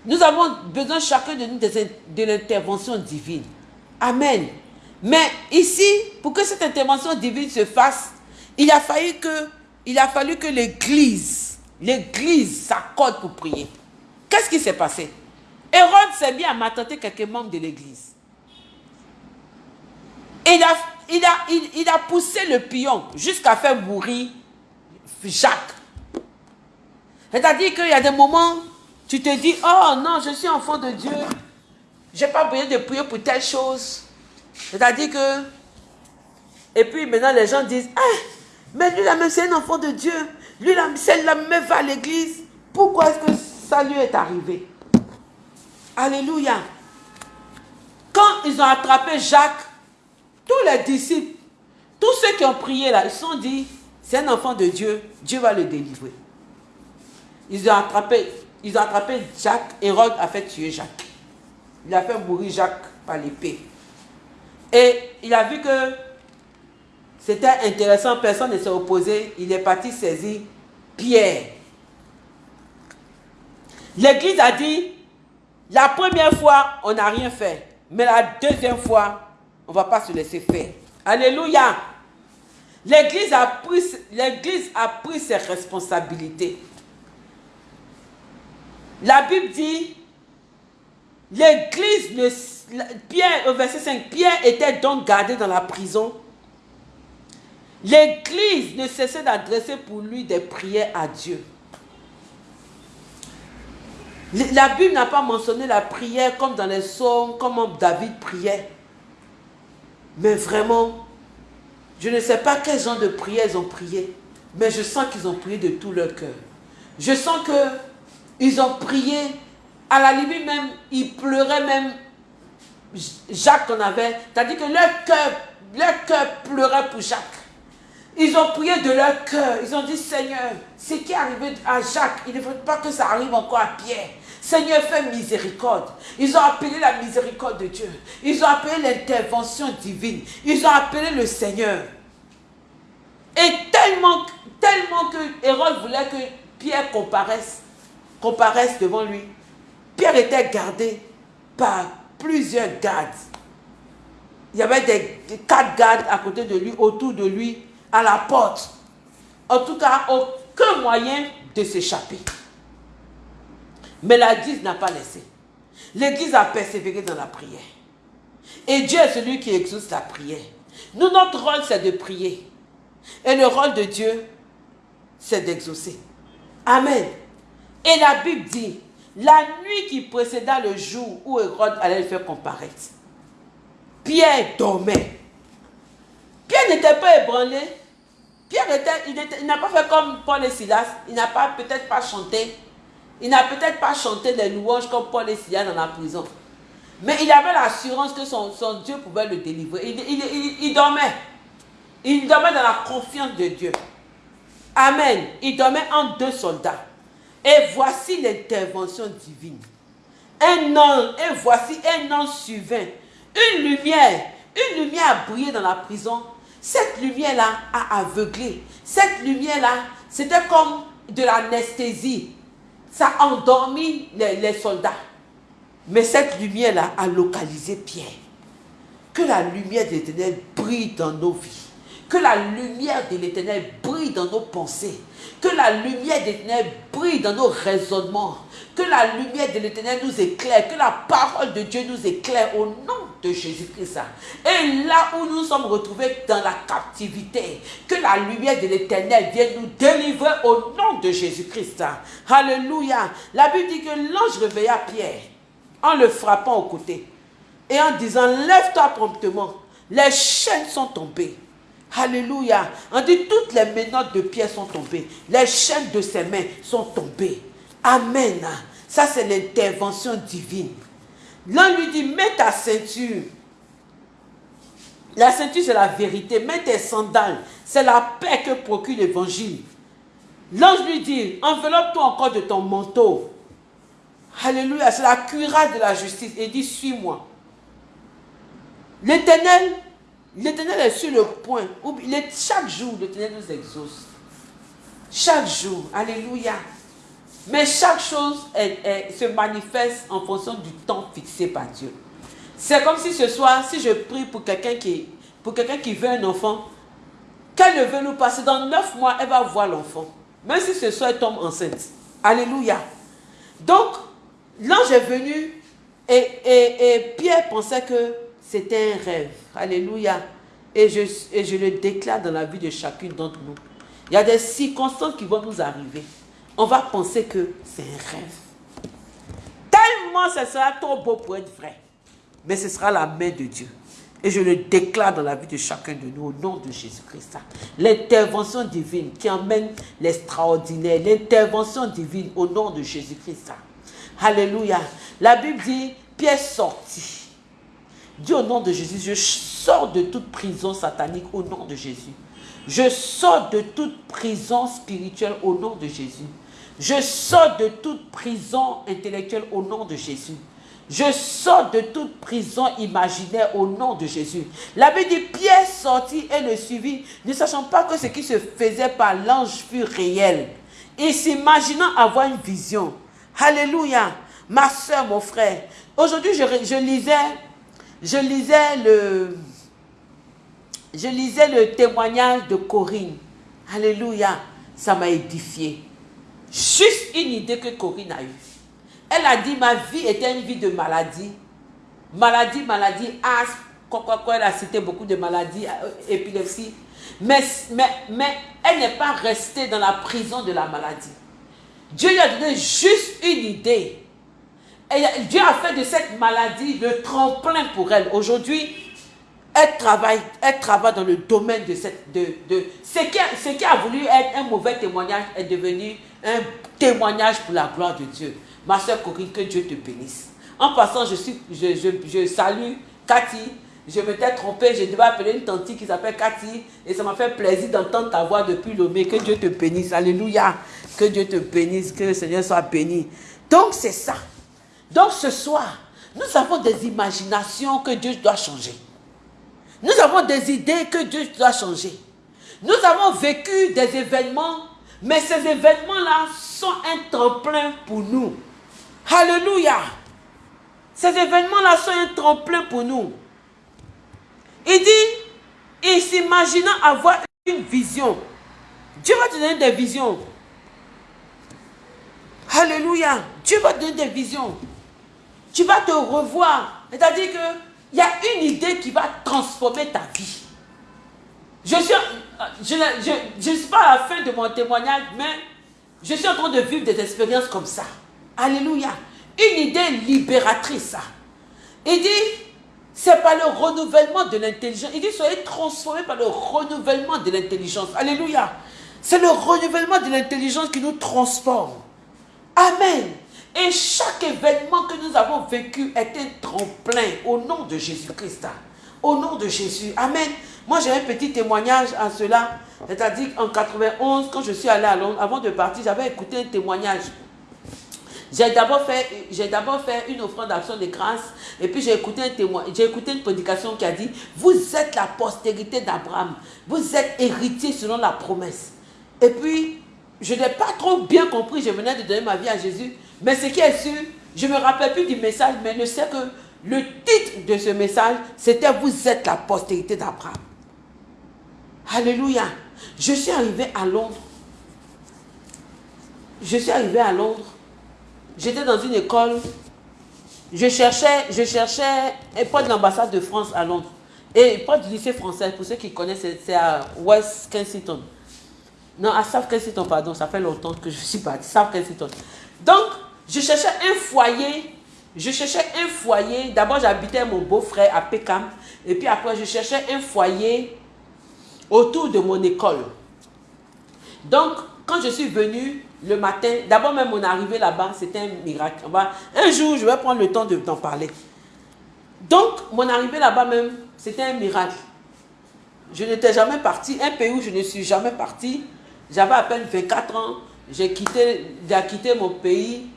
Nous avons besoin, chacun de nous, de, l'intervention divine. Amen. Mais ici, pour que cette intervention divine se fasse, il a fallu que, l'Église, l'Église s'accorde pour prier. Qu'est-ce qui s'est passé? Hérode s'est mis à m'attenter quelques membres de l'Église. Il a, il, a, il a poussé le pion jusqu'à faire mourir Jacques. C'est-à-dire qu'il y a des moments, tu te dis, oh non, je suis enfant de Dieu. Je n'ai pas besoin de prier pour telle chose. C'est-à-dire que... Et puis maintenant, les gens disent, ah, mais lui, là même, c'est un enfant de Dieu. Lui, là, celle-là même va à l'église. Pourquoi est-ce que ça lui est arrivé? Alléluia. Quand ils ont attrapé Jacques, tous les disciples, tous ceux qui ont prié là, ils se sont dit, c'est un enfant de Dieu, Dieu va le délivrer. Ils ont attrapé, ils ont attrapé Jacques, Hérode a fait tuer Jacques. Il a fait mourir Jacques par l'épée. Et il a vu que c'était intéressant, personne ne s'est opposé. Il est parti saisir Pierre. L'église a dit, la première fois, on n'a rien fait. Mais la deuxième fois, on ne va pas se laisser faire. Alléluia. L'église a, pris, ses responsabilités. La Bible dit, l'église, Pierre, au verset 5, Pierre était donc gardé dans la prison. L'église ne cessait d'adresser pour lui des prières à Dieu. La Bible n'a pas mentionné la prière comme dans les psaumes, comme David priait. Mais vraiment, je ne sais pas quel genre de prière ils ont prié, mais je sens qu'ils ont prié de tout leur cœur. Je sens que ils ont prié, à la limite même, ils pleuraient même Jacques qu'on avait. C'est-à-dire que leur cœur, leur cœur pleurait pour Jacques. Ils ont prié de leur cœur. Ils ont dit, Seigneur, ce qui est arrivé à Jacques, il ne faut pas que ça arrive encore à Pierre. Seigneur, fais miséricorde. Ils ont appelé la miséricorde de Dieu. Ils ont appelé l'intervention divine. Ils ont appelé le Seigneur. Et tellement, que Hérode voulait que Pierre comparaisse, comparaisse devant lui, Pierre était gardé par plusieurs gardes. Il y avait des, quatre gardes à côté de lui, autour de lui, à la porte. En tout cas, aucun moyen de s'échapper. Mais l'Église n'a pas laissé. L'Église a persévéré dans la prière. Et Dieu est celui qui exauce la prière. Nous, notre rôle, c'est de prier. Et le rôle de Dieu, c'est d'exaucer. Amen. Et la Bible dit, la nuit qui précéda le jour où Hérode allait le faire comparaître, Pierre dormait. Pierre n'était pas ébranlé. Pierre il n'a pas fait comme Paul et Silas. Il n'a pas peut-être pas chanté. Il n'a peut-être pas chanté des louanges comme Paul et Silas dans la prison. Mais il avait l'assurance que son, Dieu pouvait le délivrer. Il, dormait. Il dormait dans la confiance de Dieu. Amen. Il dormait en deux soldats. Et voici l'intervention divine. Un an, et voici un an suivant. Une lumière, une lumière a brillé dans la prison. Cette lumière-là a aveuglé. Cette lumière-là, c'était comme de l'anesthésie ça a endormi les, soldats. Mais cette lumière-là a localisé Pierre. Que la lumière de l'éternel brille dans nos vies. Que la lumière de l'éternel brille dans nos pensées. Que la lumière de l'éternel brille dans nos raisonnements. Que la lumière de l'éternel nous éclaire. Que la parole de Dieu nous éclaire au nom de Jésus-Christ. Et là où nous sommes retrouvés dans la captivité, que la lumière de l'éternel vienne nous délivrer au nom de Jésus-Christ. Alléluia. La Bible dit que l'ange réveilla Pierre en le frappant au côté et en disant, lève-toi promptement. Les chaînes sont tombées. Alléluia. On dit toutes les menottes de Pierre sont tombées. Les chaînes de ses mains sont tombées. Amen. Ça, c'est l'intervention divine. L'un lui dit, mets ta ceinture. La ceinture, c'est la vérité. Mets tes sandales. C'est la paix que procure l'évangile. L'ange lui dit, enveloppe-toi encore de ton manteau. Alléluia, c'est la cuirasse de la justice. Et dit, suis-moi. L'éternel, l'éternel est sur le point. Chaque jour, l'éternel nous exauce. Chaque jour. Alléluia. Mais chaque chose se manifeste en fonction du temps fixé par Dieu. C'est comme si ce soir, si je prie pour quelqu'un qui, pour qui veut un enfant, qu'elle ne veut nous passer, dans neuf mois, elle va voir l'enfant. Même si ce soir, elle tombe enceinte. Alléluia. Donc, l'ange est venu et, et, Pierre pensait que c'était un rêve. Alléluia. Et je, le déclare dans la vie de chacune d'entre nous. Il y a des circonstances qui vont nous arriver on va penser que c'est un rêve. Tellement ce sera trop beau pour être vrai. Mais ce sera la main de Dieu. Et je le déclare dans la vie de chacun de nous au nom de Jésus-Christ. L'intervention divine qui emmène l'extraordinaire. L'intervention divine au nom de Jésus-Christ. Alléluia. La Bible dit, Pierre sortit. Dis au nom de Jésus, je sors de toute prison satanique au nom de Jésus. Je sors de toute prison spirituelle au nom de Jésus. Je sors de toute prison intellectuelle au nom de Jésus. Je sors de toute prison imaginaire au nom de Jésus. La Bible dit, Pierre sortit et le suivit, ne sachant pas que ce qui se faisait par l'ange fut réel. Et s'imaginant avoir une vision. Alléluia. Ma soeur, mon frère. Aujourd'hui, je, lisais, je lisais le, témoignage de Corinne. Alléluia. Ça m'a édifié. Juste une idée que Corinne a eue. Elle a dit, ma vie était une vie de maladie. Maladie, maladie, asthme, quoi, quoi, elle a cité beaucoup de maladies, euh, épilepsie. Mais, mais, mais elle n'est pas restée dans la prison de la maladie. Dieu lui a donné juste une idée. Dieu a fait de cette maladie le tremplin pour elle. Aujourd'hui, elle travaille, elle travaille dans le domaine de cette... De, de, ce, qui a, ce qui a voulu être un mauvais témoignage est devenu un témoignage pour la gloire de Dieu. Ma soeur Corinne, que Dieu te bénisse. En passant, je, suis, je, je, je salue Cathy. Je m'étais trompée, je devais appeler une tante qui s'appelle Cathy. Et ça m'a fait plaisir d'entendre ta voix depuis Lomé. Que Dieu te bénisse. Alléluia. Que Dieu te bénisse. Que le Seigneur soit béni. Donc, c'est ça. Donc, ce soir, nous avons des imaginations que Dieu doit changer. Nous avons des idées que Dieu doit changer. Nous avons vécu des événements, mais ces événements-là sont un tremplin pour nous. Alléluia. Ces événements-là sont un tremplin pour nous. Il dit, il s'imaginant avoir une vision. Dieu va te donner des visions. Alléluia. Dieu va te donner des visions. Tu vas te revoir. C'est-à-dire qu'il y a une idée qui va transformer ta vie. Je suis, suis pas à la fin de mon témoignage, mais je suis en train de vivre des expériences comme ça. Alléluia. Une idée libératrice. Il dit, c'est par le renouvellement de l'intelligence. Il dit, soyez transformés par le renouvellement de l'intelligence. Alléluia. C'est le renouvellement de l'intelligence qui nous transforme. Amen. Et chaque événement que nous avons vécu est un tremplin au nom de Jésus-Christ. Au nom de Jésus. Amen. Moi, j'ai un petit témoignage à cela. C'est-à-dire qu'en 91, quand je suis allé à Londres, avant de partir, j'avais écouté un témoignage. J'ai d'abord fait, fait une offrande d'action de grâce et puis j'ai écouté un j'ai écouté une prédication qui a dit Vous êtes la postérité d'Abraham, vous êtes héritier selon la promesse. Et puis, je n'ai pas trop bien compris, je venais de donner ma vie à Jésus, mais ce qui est sûr, je ne me rappelle plus du message, mais je sais que le titre de ce message, c'était Vous êtes la postérité d'Abraham. Alléluia. Je suis arrivé à Londres. Je suis arrivé à Londres. J'étais dans une école. Je cherchais, je cherchais un poste de l'ambassade de France à Londres. Et pas du lycée français, pour ceux qui connaissent, c'est à West Kensington. Non, à South Kensington, pardon, ça fait longtemps que je suis partie. South Kensington. Donc, je cherchais un foyer. Je cherchais un foyer. D'abord, j'habitais mon beau-frère à Peckham. Et puis après, je cherchais un foyer autour de mon école. Donc, quand je suis venue le matin, d'abord même mon arrivée là-bas, c'était un miracle. Un jour, je vais prendre le temps de t'en parler. Donc, mon arrivée là-bas même, c'était un miracle. Je n'étais jamais parti, un pays où je ne suis jamais parti. J'avais à peine 24 ans. J'ai quitté, quitté mon pays,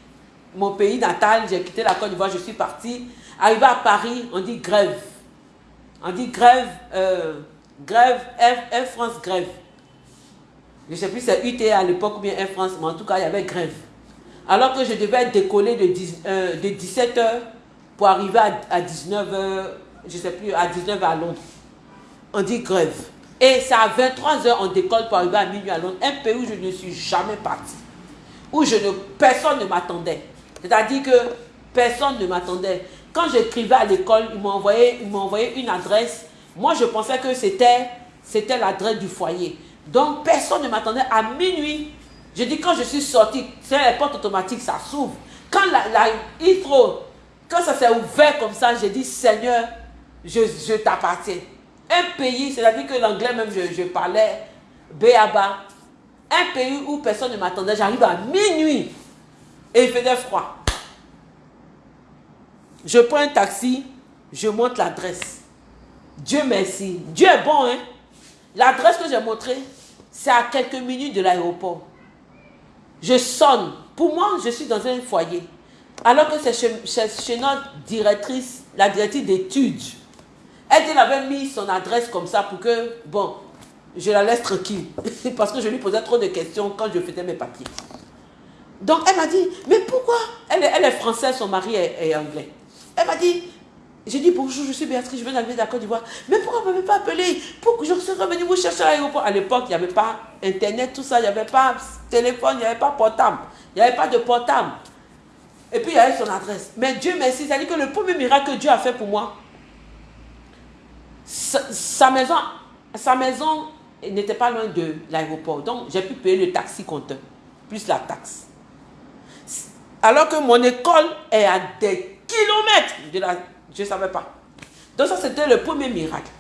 mon pays natal. J'ai quitté la Côte d'Ivoire, je suis parti. Arrivé à Paris, on dit grève. On dit grève, euh, grève, Air, France grève. Je ne sais plus si c'est UT à l'époque ou bien Air France, mais en tout cas, il y avait grève. Alors que je devais décoller de, euh, de 17h pour arriver à, 19h, je ne sais plus, à 19h à Londres. On dit grève. Et c'est à 23h on décolle pour arriver à minuit à Londres, un pays où je ne suis jamais parti. Où je ne, personne ne m'attendait. C'est-à-dire que personne ne m'attendait. Quand j'écrivais à l'école, ils m'ont envoyé, une adresse moi, je pensais que c'était l'adresse du foyer. Donc, personne ne m'attendait à minuit. Je dis, quand je suis sorti, c'est la porte automatique, ça s'ouvre. Quand la, la quand ça s'est ouvert comme ça, j'ai dit, Seigneur, je, je t'appartiens. Un pays, c'est-à-dire que l'anglais même, je, je parlais béaba. Un pays où personne ne m'attendait, j'arrive à minuit et il faisait froid. Je prends un taxi, je montre l'adresse. Dieu merci. Dieu est bon, hein. L'adresse que j'ai montrée, c'est à quelques minutes de l'aéroport. Je sonne. Pour moi, je suis dans un foyer. Alors que c'est chez, notre directrice, la directrice d'études. Elle, elle avait mis son adresse comme ça pour que, bon, je la laisse tranquille. <laughs> Parce que je lui posais trop de questions quand je faisais mes papiers. Donc elle m'a dit, mais pourquoi? Elle, elle, est française, son mari est, anglais. Elle m'a dit, j'ai dit bonjour, je suis Béatrice, je viens d'arriver d'accord d'Ivoire. Mais pourquoi vous ne m'avez pas appelé? Pour que je serais venu vous chercher à l'aéroport. À l'époque, il n'y avait pas Internet, tout ça, il n'y avait pas téléphone, il n'y avait pas portable. Il n'y avait pas de portable. Et puis il y avait son adresse. Mais Dieu merci, c'est-à-dire que le premier miracle que Dieu a fait pour moi, sa, maison, sa maison n'était pas loin de l'aéroport. Donc j'ai pu payer le taxi compteur, plus la taxe. Alors que mon école est à des kilomètres de. Je ne savais pas. Donc ça, c'était le premier miracle.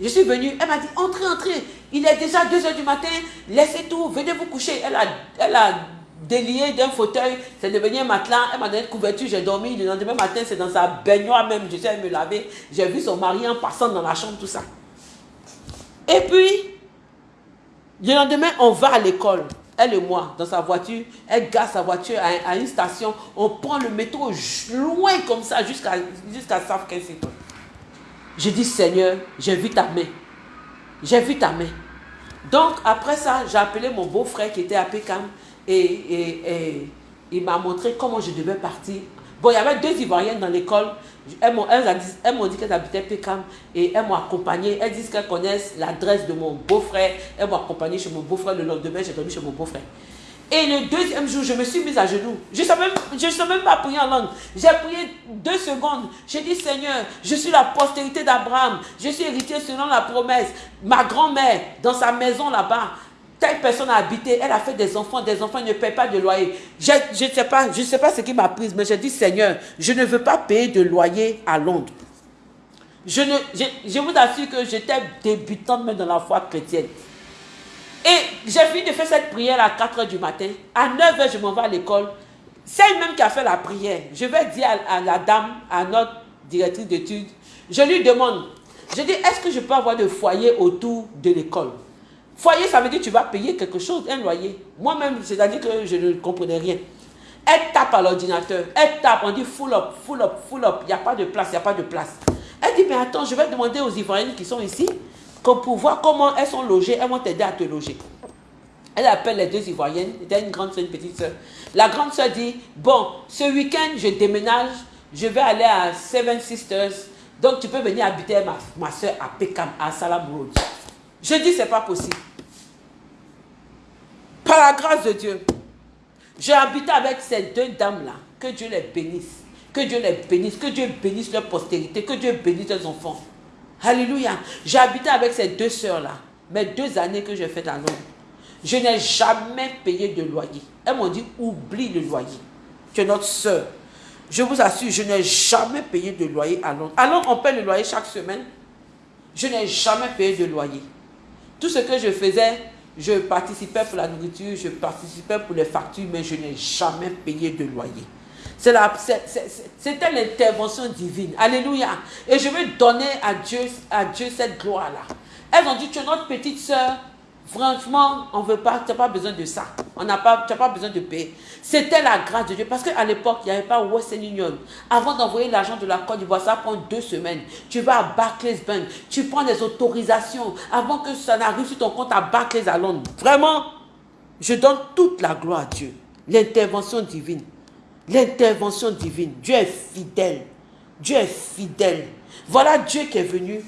Je suis venue, elle m'a dit, entrez, entrez. Il est déjà 2 heures du matin, laissez tout, venez vous coucher. Elle a, elle a délié d'un fauteuil, c'est devenu un matelas, elle m'a donné une couverture, j'ai dormi. Le lendemain matin, c'est dans sa baignoire même, je allée me laver. J'ai vu son mari en passant dans la chambre, tout ça. Et puis, le lendemain, on va à l'école elle et moi, dans sa voiture, elle garde sa voiture à, une station, on prend le métro loin comme ça jusqu'à jusqu'à J'ai dit, Seigneur, j'ai vu ta main. J'ai vu ta main. Donc, après ça, j'ai appelé mon beau-frère qui était à et, et il m'a montré comment je devais partir. Bon, il y avait deux Ivoiriennes dans l'école. Elles m'ont dit qu'elles habitaient Pécam et elles m'ont accompagné. Elles disent qu'elles connaissent l'adresse de mon beau-frère. Elles m'ont accompagné chez mon beau-frère. Le lendemain, j'ai dormi chez mon beau-frère. Et le deuxième jour, je me suis mise à genoux. Je ne savais, même pas prier en langue. J'ai prié deux secondes. J'ai dit, Seigneur, je suis la postérité d'Abraham. Je suis héritier selon la promesse. Ma grand-mère, dans sa maison là-bas, telle personne a habité, elle a fait des enfants, des enfants ne payent pas de loyer. Je ne sais pas, je sais pas ce qui m'a prise, mais j'ai dit, Seigneur, je ne veux pas payer de loyer à Londres. Je, ne, je, vous assure que j'étais débutante même dans la foi chrétienne. Et j'ai fini de faire cette prière à 4 h du matin. À 9 h, je m'en vais à l'école. C'est elle-même qui a fait la prière. Je vais dire à, à la dame, à notre directrice d'études, je lui demande, je dis, est-ce que je peux avoir de foyer autour de l'école? Foyer, ça veut dire que tu vas payer quelque chose, un loyer. Moi-même, c'est-à-dire que je ne comprenais rien. Elle tape à l'ordinateur. Elle tape, on dit full up, full up, full up. Il n'y a pas de place, il n'y a pas de place. Elle dit, mais attends, je vais demander aux Ivoiriennes qui sont ici pour voir comment elles sont logées. Elles vont t'aider à te loger. Elle appelle les deux Ivoiriennes. C'était une grande soeur, une petite soeur. La grande soeur dit, bon, ce week-end, je déménage. Je vais aller à Seven Sisters. Donc, tu peux venir habiter ma, ma soeur à Pekam, à Salam Road. Je dis, c'est pas possible. Par la grâce de Dieu, j'ai habité avec ces deux dames-là. Que Dieu les bénisse. Que Dieu les bénisse. Que Dieu bénisse leur postérité. Que Dieu bénisse leurs enfants. Alléluia. J'ai habité avec ces deux sœurs-là. Mes deux années que j'ai faites à Londres. Je n'ai jamais payé de loyer. Elles m'ont dit, oublie le loyer. Tu es notre sœur. Je vous assure, je n'ai jamais payé de loyer à Londres. À Londres, on paye le loyer chaque semaine. Je n'ai jamais payé de loyer. Tout ce que je faisais, je participais pour la nourriture, je participais pour les factures, mais je n'ai jamais payé de loyer. C'était l'intervention divine. Alléluia. Et je veux donner à Dieu, à Dieu cette gloire-là. Elles ont dit, tu es notre petite soeur, Franchement, on veut pas, tu n'as pas besoin de ça. On n'a pas, tu n'as pas besoin de payer. C'était la grâce de Dieu. Parce qu'à l'époque, il n'y avait pas Western Union. Avant d'envoyer l'argent de la Côte d'Ivoire, ça prend deux semaines. Tu vas à Barclays Bank, tu prends des autorisations avant que ça n'arrive sur ton compte à Barclays à Londres. Vraiment, je donne toute la gloire à Dieu. L'intervention divine. L'intervention divine. Dieu est fidèle. Dieu est fidèle. Voilà Dieu qui est venu.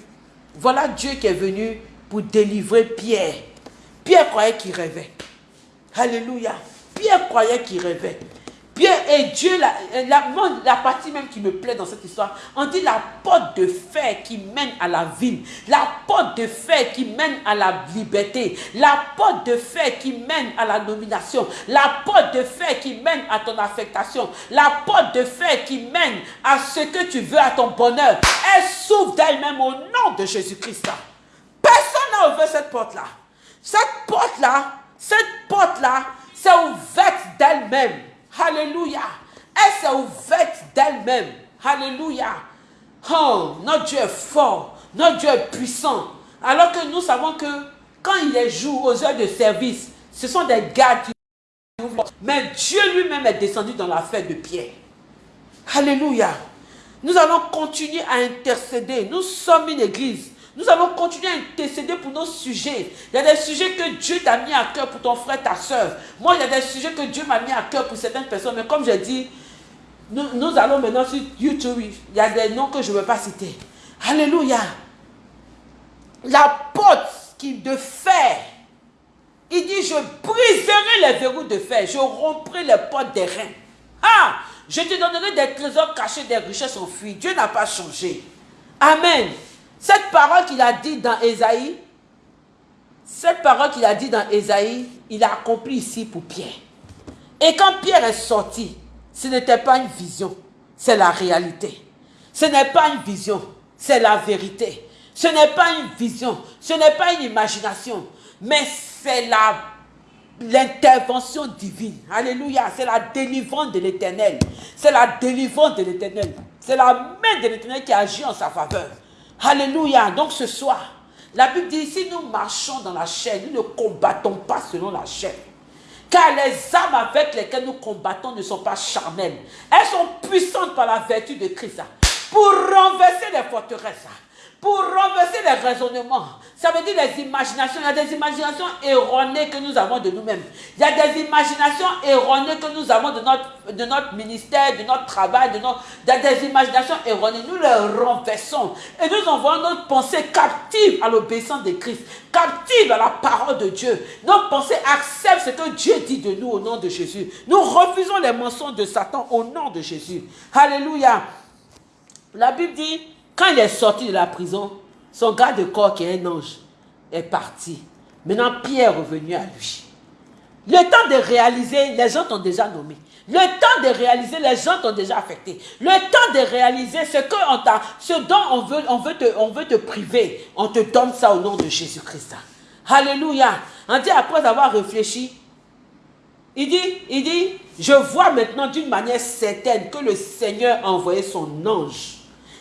Voilà Dieu qui est venu pour délivrer Pierre Pierre croyait qu'il rêvait. Alléluia. Pierre croyait qu'il rêvait. Pierre et Dieu, la, partie même qui me plaît dans cette histoire, on dit la porte de fer qui mène à la ville, la porte de fer qui mène à la liberté, la porte de fer qui mène à la nomination, la porte de fer qui mène à ton affectation, la porte de fer qui mène à ce que tu veux, à ton bonheur. Elle s'ouvre d'elle-même au nom de Jésus-Christ. Personne n'a ouvert cette porte-là. Cette porte-là, cette porte-là s'est ouverte d'elle-même. Alléluia. Elle s'est ouverte d'elle-même. Alléluia. Oh, notre Dieu est fort. Notre Dieu est puissant. Alors que nous savons que quand il les joue aux heures de service, ce sont des gars qui mais Dieu lui-même est descendu dans la fête de Pierre. Alléluia. Nous allons continuer à intercéder. Nous sommes une église. Nous allons continuer à intercéder pour nos sujets. Il y a des sujets que Dieu t'a mis à cœur pour ton frère, ta soeur. Moi, il y a des sujets que Dieu m'a mis à cœur pour certaines personnes. Mais comme j'ai dit, nous, allons maintenant sur YouTube. Il y a des noms que je ne veux pas citer. Alléluia. La porte qui de fer. Il dit, je briserai les verrous de fer. Je romprai les portes des reins. Ah, je te donnerai des trésors cachés, des richesses enfuies. Dieu n'a pas changé. Amen. Cette parole qu'il a dit dans Ésaïe, cette parole qu'il a dit dans Ésaïe, il a accompli ici pour Pierre. Et quand Pierre est sorti, ce n'était pas une vision, c'est la réalité. Ce n'est pas une vision, c'est la vérité. Ce n'est pas une vision, ce n'est pas une imagination, mais c'est l'intervention divine. Alléluia. C'est la délivrance de l'éternel. C'est la délivrance de l'éternel. C'est la main de l'éternel qui agit en sa faveur. Alléluia. Donc ce soir, la Bible dit, si nous marchons dans la chair, nous ne combattons pas selon la chair. Car les âmes avec lesquelles nous combattons ne sont pas charnelles. Elles sont puissantes par la vertu de Christ. Pour renverser les forteresses pour renverser les raisonnements. Ça veut dire les imaginations. Il y a des imaginations erronées que nous avons de nous-mêmes. Il y a des imaginations erronées que nous avons de notre, de notre ministère, de notre travail, de notre, il y a des imaginations erronées. Nous les renversons et nous envoyons notre pensée captive à l'obéissance de Christ, captive à la parole de Dieu. Nos pensées acceptent ce que Dieu dit de nous au nom de Jésus. Nous refusons les mensonges de Satan au nom de Jésus. Alléluia. La Bible dit, quand il est sorti de la prison, son garde-corps, qui est un ange, est parti. Maintenant, Pierre est revenu à lui. Le temps de réaliser, les gens t'ont déjà nommé. Le temps de réaliser, les gens t'ont déjà affecté. Le temps de réaliser ce, que on ce dont on veut, on, veut te, on veut te priver, on te donne ça au nom de Jésus-Christ. Alléluia. On dit après avoir réfléchi, il dit, il dit, je vois maintenant d'une manière certaine que le Seigneur a envoyé son ange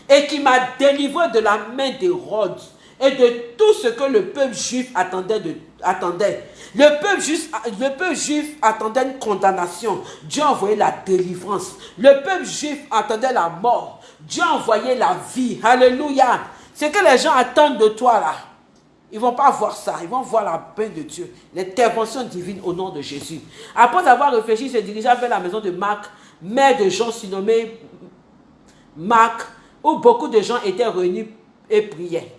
et qui m'a délivré de la main d'Hérode et de tout ce que le peuple juif attendait. Le, peuple juif, attendait une condamnation. Dieu a envoyé la délivrance. Le peuple juif attendait la mort. Dieu a envoyé la vie. Alléluia. C'est que les gens attendent de toi là. Ils ne vont pas voir ça. Ils vont voir la paix de Dieu. L'intervention divine au nom de Jésus. Après avoir réfléchi, il se dirigea vers la maison de Marc, mère de Jean surnommé Marc, où beaucoup de gens étaient réunis et priaient.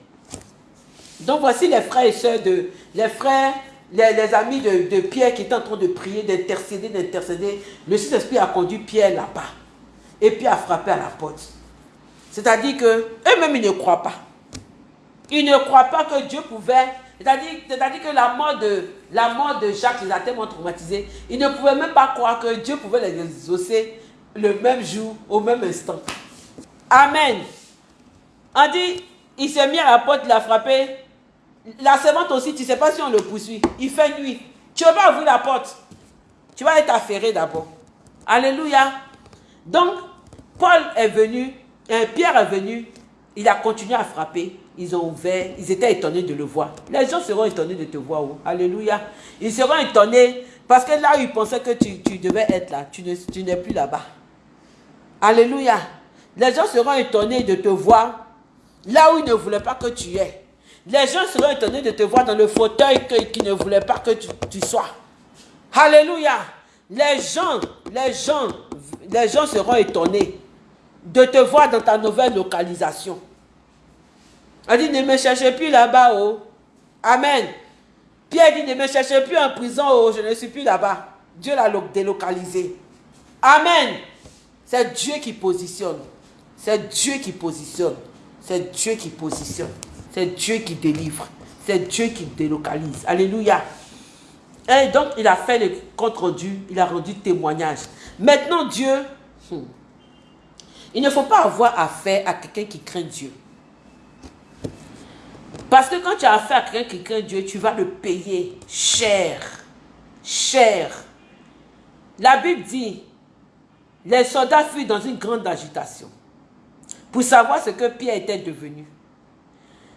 Donc voici les frères et sœurs de, les frères, les, amis de, Pierre qui étaient en train de prier, d'intercéder, d'intercéder. Le Saint-Esprit a conduit Pierre là-bas. Et puis a frappé à la porte. C'est-à-dire que eux-mêmes, ils ne croient pas. Ils ne croient pas que Dieu pouvait. C'est-à-dire que la mort, de, la mort de Jacques les a tellement traumatisés. Ils ne pouvaient même pas croire que Dieu pouvait les exaucer le même jour, au même instant. Amen. On dit, il s'est mis à la porte, il a frappé. La servante aussi, tu ne sais pas si on le poursuit. Il fait nuit. Tu vas pas ouvrir la porte. Tu vas être affairé d'abord. Alléluia. Donc, Paul est venu, et Pierre est venu, il a continué à frapper. Ils ont ouvert, ils étaient étonnés de le voir. Les gens seront étonnés de te voir. Oh. Alléluia. Ils seront étonnés parce que là, ils pensaient que tu, devais être là. Tu n'es plus là-bas. Alléluia. Les gens seront étonnés de te voir là où ils ne voulaient pas que tu es. Les gens seront étonnés de te voir dans le fauteuil qu'ils ne voulaient pas que tu, sois. Alléluia. Les gens, les gens, les gens seront étonnés de te voir dans ta nouvelle localisation. Elle dit, ne me cherchez plus là-bas, oh. Amen. Pierre dit, ne me cherchez plus en prison, oh, je ne suis plus là-bas. Dieu l'a délocalisé. Amen. C'est Dieu qui positionne. C'est Dieu qui positionne. C'est Dieu qui positionne. C'est Dieu qui délivre. C'est Dieu qui délocalise. Alléluia. Et donc, il a fait le compte rendu. Il a rendu témoignage. Maintenant, Dieu, hmm, il ne faut pas avoir affaire à quelqu'un qui craint Dieu. Parce que quand tu as affaire à quelqu'un qui craint Dieu, tu vas le payer cher. Cher. La Bible dit, les soldats fuient dans une grande agitation. Pour savoir ce que Pierre était devenu.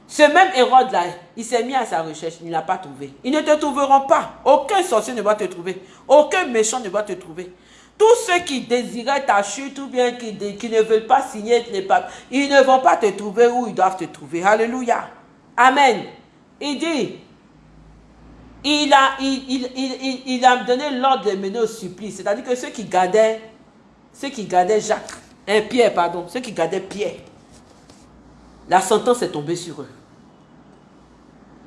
Ce même Hérode-là, il s'est mis à sa recherche, il n'a pas trouvé. Ils ne te trouveront pas. Aucun sorcier ne va te trouver. Aucun méchant ne va te trouver. Tous ceux qui désiraient ta chute ou bien qui, ne veulent pas signer les papes, ils ne vont pas te trouver où ils doivent te trouver. Alléluia. Amen. Il dit, il a, il, il, a donné l'ordre de mener au supplice. C'est-à-dire que ceux qui gardaient, ceux qui gardaient Jacques, un Pierre, pardon, ceux qui gardaient Pierre, la sentence est tombée sur eux.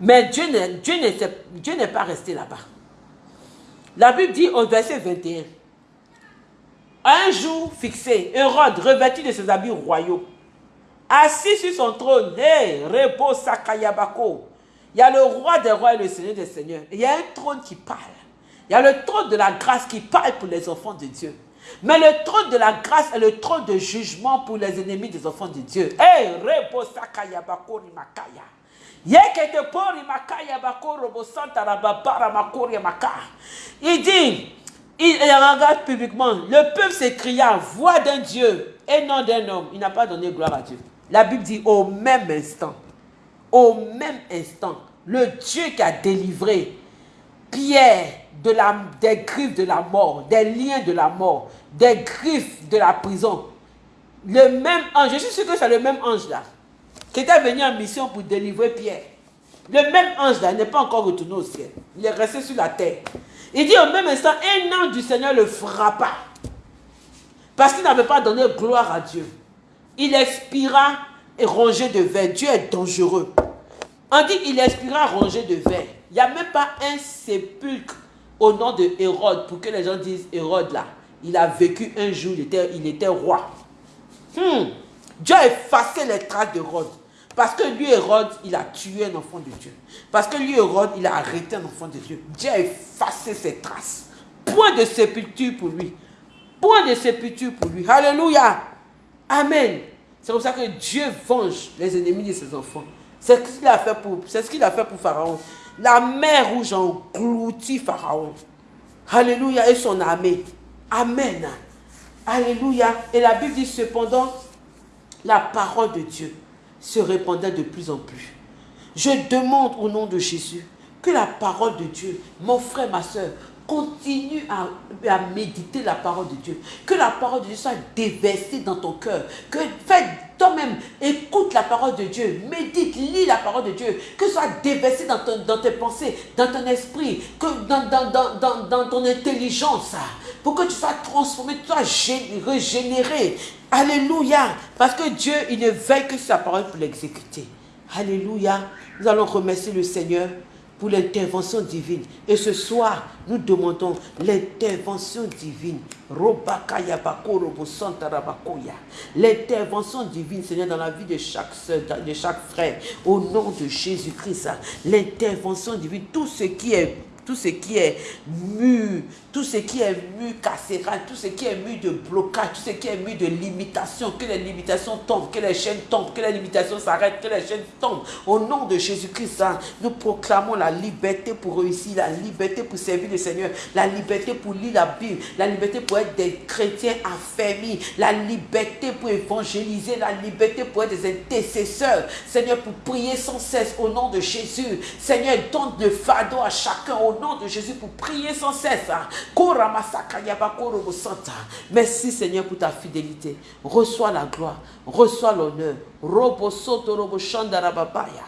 Mais Dieu n'est pas resté là-bas. La Bible dit au verset 21, un jour fixé, Hérode, revêtu de ses habits royaux, assis sur son trône, hey, repos Sakayabako, il y a le roi des rois et le seigneur des seigneurs. il y a un trône qui parle. Il y a le trône de la grâce qui parle pour les enfants de Dieu. Mais le trône de la grâce est le trône de jugement pour les ennemis des enfants de Dieu. Hey, il dit, il regarde publiquement, le peuple s'écria, voix d'un Dieu et non d'un homme. Il n'a pas donné gloire à Dieu. La Bible dit au même instant, au même instant, le Dieu qui a délivré Pierre de la, des griffes de la mort, des liens de la mort, des griffes de la prison, le même ange, je suis sûr que c'est le même ange là, qui était venu en mission pour délivrer Pierre. Le même ange là n'est pas encore retourné au ciel. Il est resté sur la terre. Il dit au même instant, un ange du Seigneur le frappa. Parce qu'il n'avait pas donné gloire à Dieu. Il expira et rongé de verre. Dieu est dangereux. On dit qu'il expira rongé de verre. Il n'y a même pas un sépulcre au nom de Hérode pour que les gens disent Hérode là. Il a vécu un jour, il était, roi. Hmm. Dieu a effacé les traces d'Hérode. Parce que lui, Hérode, il a tué un enfant de Dieu. Parce que lui, Hérode, il a arrêté un enfant de Dieu. Dieu a effacé ses traces. Point de sépulture pour lui. Point de sépulture pour lui. Alléluia. Amen. C'est comme ça que Dieu venge les ennemis de ses enfants. C'est ce qu'il a fait pour, c'est ce qu'il a fait pour Pharaon. La mer rouge a englouti Pharaon. Alléluia. Et son armée. Amen. Alléluia. Et la Bible dit cependant, la parole de Dieu se répandait de plus en plus. Je demande au nom de Jésus que la parole de Dieu, mon frère, ma soeur, continue à, méditer la parole de Dieu. Que la parole de Dieu soit déversée dans ton cœur. Que fais toi-même, écoute la parole de Dieu. Médite, lis la parole de Dieu. Que soit déversée dans, dans tes pensées, dans ton esprit, dans, ton intelligence. Pour que tu sois transformé, tu sois régénéré. Alléluia. Parce que Dieu, il ne veille que sa parole pour l'exécuter. Alléluia. Nous allons remercier le Seigneur pour l'intervention divine. Et ce soir, nous demandons l'intervention divine. L'intervention divine, Seigneur, dans la vie de chaque soeur, de chaque frère, au nom de Jésus-Christ. L'intervention divine, tout ce qui est tout ce qui est mu, tout ce qui est mu carcéral, tout ce qui est mu de blocage, tout ce qui est mu de limitation, que les limitations tombent, que les chaînes tombent, que les limitations s'arrêtent, que les chaînes tombent. Au nom de Jésus-Christ, hein, nous proclamons la liberté pour réussir, la liberté pour servir le Seigneur, la liberté pour lire la Bible, la liberté pour être des chrétiens affermis, la liberté pour évangéliser, la liberté pour être des intercesseurs. Seigneur, pour prier sans cesse au nom de Jésus. Seigneur, donne le fardeau à chacun au nom de Jésus pour prier sans cesse. Hein. Merci Seigneur pour ta fidélité. Reçois la gloire, reçois l'honneur. Robo soto robo shandarababaya.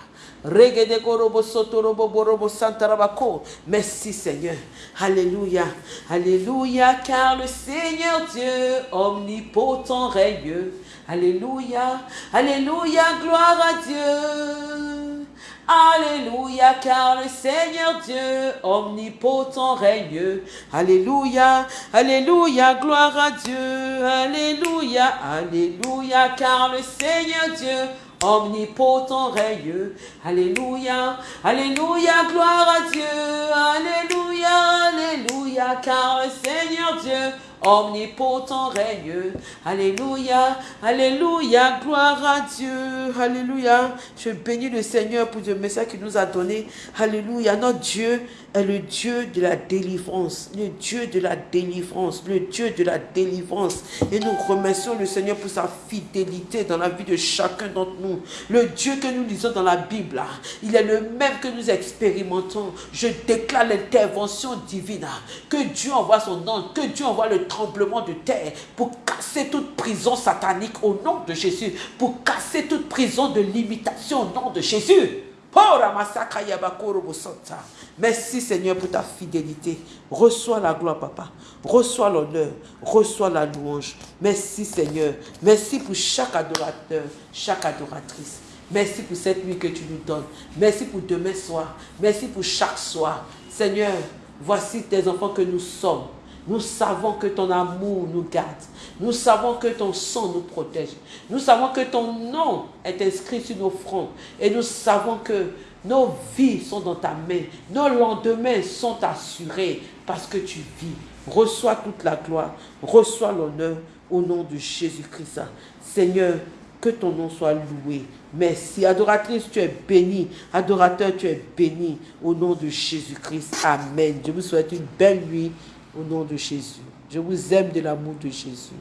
Merci Seigneur. Alléluia. Alléluia. Car le Seigneur Dieu omnipotent règne. Alléluia. Alléluia. Gloire à Dieu. Alléluia, car le Seigneur Dieu omnipotent règne. Alléluia, Alléluia, gloire à Dieu. Alléluia, Alléluia, car le Seigneur Dieu omnipotent règne. Alléluia, Alléluia, gloire à Dieu. Alléluia, Alléluia, car le Seigneur Dieu omnipotent règne. Alléluia, Alléluia, gloire à Dieu. Alléluia. Je bénis le Seigneur pour le message qu'il nous a donné. Alléluia, notre Dieu est le Dieu de la délivrance, le Dieu de la délivrance, le Dieu de la délivrance. Et nous remercions le Seigneur pour sa fidélité dans la vie de chacun d'entre nous. Le Dieu que nous lisons dans la Bible, il est le même que nous expérimentons. Je déclare l'intervention divine, que Dieu envoie son ange, que Dieu envoie le tremblement de terre pour casser toute prison satanique au nom de Jésus, pour casser toute prison de limitation au nom de Jésus. Merci Seigneur pour ta fidélité. Reçois la gloire, papa. Reçois l'honneur. Reçois la louange. Merci Seigneur. Merci pour chaque adorateur, chaque adoratrice. Merci pour cette nuit que tu nous donnes. Merci pour demain soir. Merci pour chaque soir. Seigneur, voici tes enfants que nous sommes. Nous savons que ton amour nous garde. Nous savons que ton sang nous protège. Nous savons que ton nom est inscrit sur nos fronts. Et nous savons que nos vies sont dans ta main. Nos lendemains sont assurés parce que tu vis. Reçois toute la gloire. Reçois l'honneur au nom de Jésus-Christ. Seigneur, que ton nom soit loué. Merci. Adoratrice, tu es bénie. Adorateur, tu es béni. Au nom de Jésus-Christ. Amen. Je vous souhaite une belle nuit au nom de Jésus. Je vous aime de l'amour de Jésus.